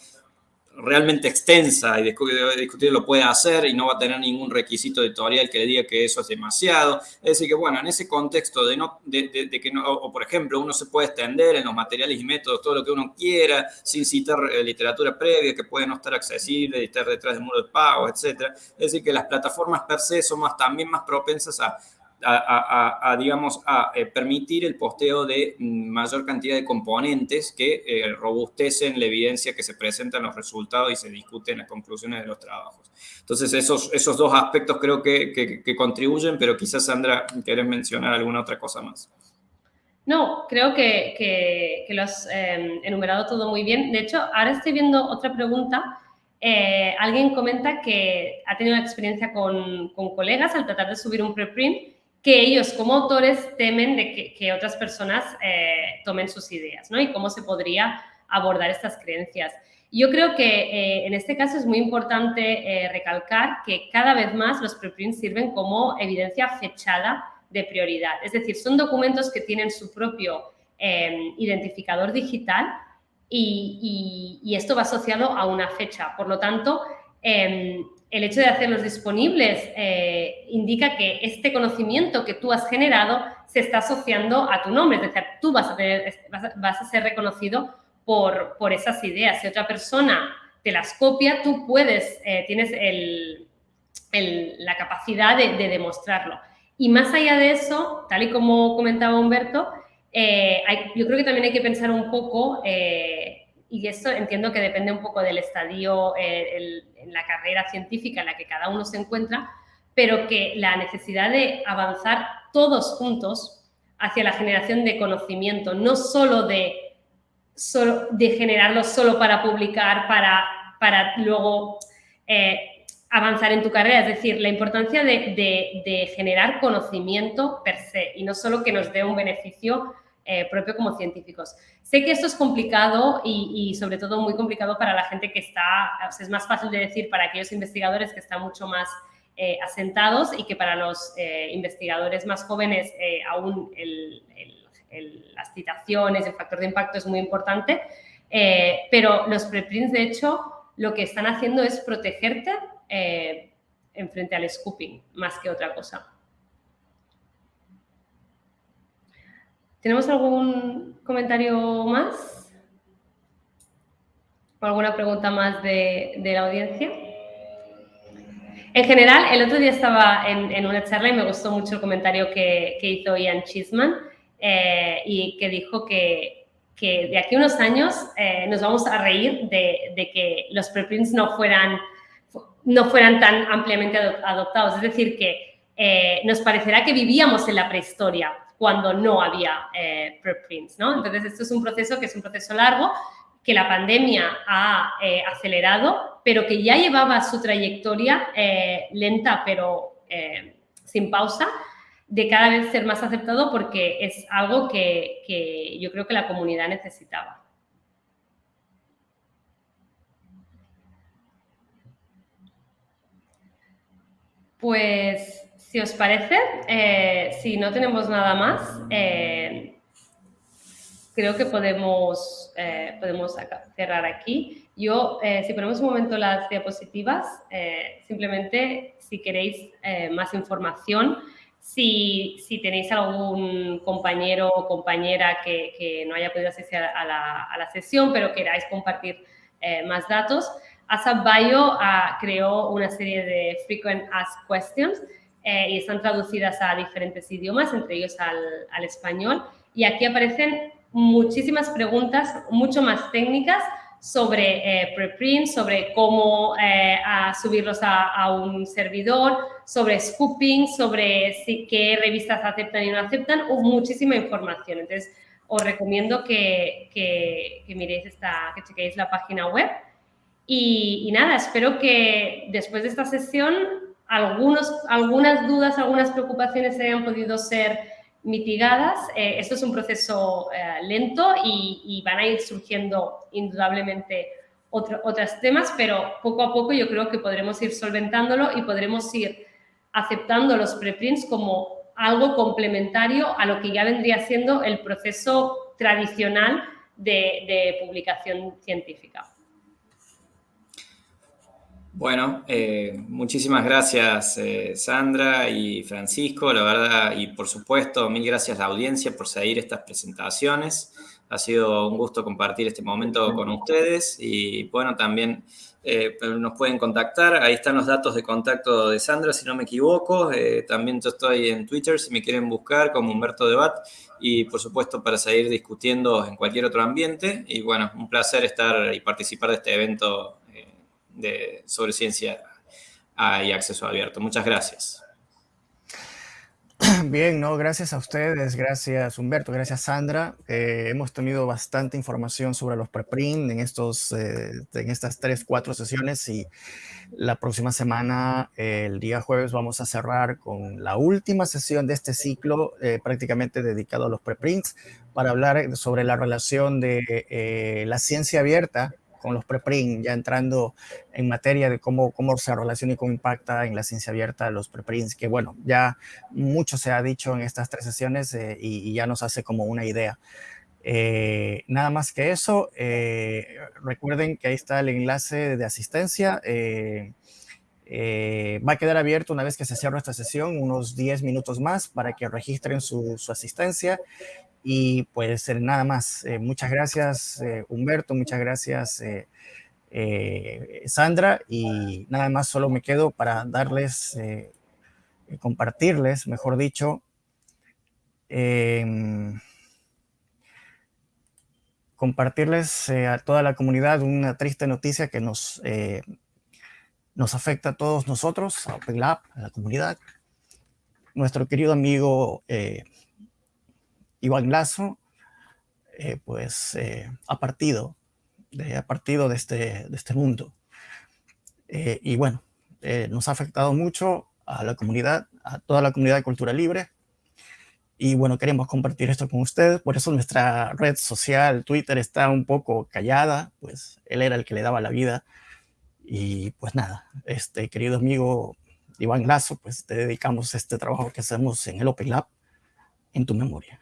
realmente extensa y discutir lo puede hacer y no va a tener ningún requisito editorial que le diga que eso es demasiado. Es decir, que bueno, en ese contexto de, no, de, que no, o por ejemplo, uno se puede extender en los materiales y métodos todo lo que uno quiera, sin citar eh, literatura previa que puede no estar accesible, y estar detrás del muro de pago, etc. Es decir, que las plataformas per se son más, también más propensas a a, digamos, a eh, permitir el posteo de mayor cantidad de componentes que eh, robustecen la evidencia que se presenta en los resultados y se discuten en las conclusiones de los trabajos. Entonces, esos, esos dos aspectos creo que, que, contribuyen, pero quizás, Sandra, querés mencionar alguna otra cosa más. No, creo que, que, lo has em, enumerado todo muy bien. De hecho, ahora estoy viendo otra pregunta. Eh, alguien comenta que ha tenido una experiencia con, con, colegas al tratar de subir un preprint que ellos como autores temen de que, otras personas eh, tomen sus ideas, ¿no? Y cómo se podría abordar estas creencias. Yo creo que eh, en este caso es muy importante eh, recalcar que cada vez más los preprints sirven como evidencia fechada de prioridad. Es decir, son documentos que tienen su propio identificador digital y, y, esto va asociado a una fecha. Por lo tanto, em, el hecho de hacerlos disponibles eh, indica que este conocimiento que tú has generado se está asociando a tu nombre, es decir, tú vas a, ser reconocido por, por, esas ideas. Si otra persona te las copia, tú puedes, eh, tienes la capacidad de, demostrarlo. Y más allá de eso, tal y como comentaba Humberto, eh, yo creo que también hay que pensar un poco y esto entiendo que depende un poco del estadio, eh, en la carrera científica en la que cada uno se encuentra, pero que la necesidad de avanzar todos juntos hacia la generación de conocimiento, no solo de, solo, de generarlo solo para publicar, para, para luego eh, avanzar en tu carrera, es decir, la importancia de, de, generar conocimiento per se y no solo que nos dé un beneficio eh, propio como científicos. Sé que esto es complicado y, sobre todo muy complicado para la gente que está, es más fácil de decir para aquellos investigadores que están mucho más eh, asentados y que para los eh, investigadores más jóvenes aún las citaciones, el factor de impacto es muy importante, pero los preprints de hecho lo que están haciendo es protegerte en frente al scooping más que otra cosa. ¿Tenemos algún comentario más? ¿O alguna pregunta más de, la audiencia? En general, el otro día estaba en, una charla y me gustó mucho el comentario que, hizo Ian Chisman eh, y que dijo que, de aquí a unos años eh, nos vamos a reír de, que los preprints no fueran, no fueran tan ampliamente adoptados. Es decir, que eh, nos parecerá que vivíamos en la prehistoria cuando no había eh, preprints, ¿no? Entonces, esto es un proceso que es un proceso largo, que la pandemia ha eh, acelerado, pero que ya llevaba su trayectoria eh, lenta, pero sin pausa, de cada vez ser más aceptado porque es algo que, que yo creo que la comunidad necesitaba. Pues si os parece, eh, si no tenemos nada más, eh, creo que podemos, eh, podemos cerrar aquí. Yo, si ponemos un momento las diapositivas, simplemente si queréis más información, si, si, tenéis algún compañero o compañera que, que no haya podido asistir a la, a la sesión, pero queráis compartir más datos, ASAP Bio ah, creó una serie de Frequent Asked Questions eh, y están traducidas a diferentes idiomas, entre ellos al, español. Y aquí aparecen muchísimas preguntas, mucho más técnicas, sobre eh, preprint, sobre cómo eh, subirlos a, un servidor, sobre scooping, sobre qué revistas aceptan y no aceptan, o muchísima información. Entonces, os recomiendo que, que, miréis esta, que chequéis la página web. y, nada, espero que después de esta sesión algunos, algunas dudas, algunas preocupaciones hayan podido ser mitigadas. Eh, esto es un proceso eh, lento y, van a ir surgiendo indudablemente otros temas, pero poco a poco yo creo que podremos ir solventándolo y podremos ir aceptando los preprints como algo complementario a lo que ya vendría siendo el proceso tradicional de publicación científica. Bueno, eh, muchísimas gracias eh, Sandra y Francisco, la verdad, y por supuesto, mil gracias a la audiencia por seguir estas presentaciones. Ha sido un gusto compartir este momento con ustedes y bueno, también eh, nos pueden contactar. Ahí están los datos de contacto de Sandra, si no me equivoco. también yo estoy en Twitter si me quieren buscar como Humberto Debat y por supuesto para seguir discutiendo en cualquier otro ambiente. Y bueno, un placer estar y participar de este evento sobre ciencia y acceso abierto. Muchas gracias. Bien, no, gracias a ustedes, gracias Humberto, gracias Sandra. Eh, hemos tenido bastante información sobre los preprint en, estos, eh, en estas tres, cuatro sesiones y la próxima semana, el día jueves, vamos a cerrar con la última sesión de este ciclo eh, prácticamente dedicado a los preprints para hablar sobre la relación de la ciencia abierta con los preprints, ya entrando en materia de cómo, cómo se relaciona y cómo impacta en la ciencia abierta los preprints, que bueno, ya mucho se ha dicho en estas tres sesiones eh, y, ya nos hace como una idea. Eh, nada más que eso, eh, recuerden que ahí está el enlace de asistencia. Va a quedar abierto una vez que se cierre esta sesión, unos 10 minutos más para que registren su, asistencia. Y pues nada más, eh, muchas gracias eh, Humberto, muchas gracias eh, Sandra. Y nada más solo me quedo para darles, compartirles, mejor dicho, em, compartirles a toda la comunidad una triste noticia que nos, nos afecta a todos nosotros, a Open Lab, a la comunidad. Nuestro querido amigo Iván Lazo, eh, pues eh, ha partido, de, ha partido este, de este mundo. Eh, y bueno, nos ha afectado mucho a la comunidad, a toda la comunidad de cultura libre. Y bueno, queremos compartir esto con ustedes, por eso nuestra red social, Twitter, está un poco callada, pues él era el que le daba la vida. Y pues nada, este querido amigo Iván Lazo, pues te dedicamos este trabajo que hacemos en el Open Lab en tu memoria.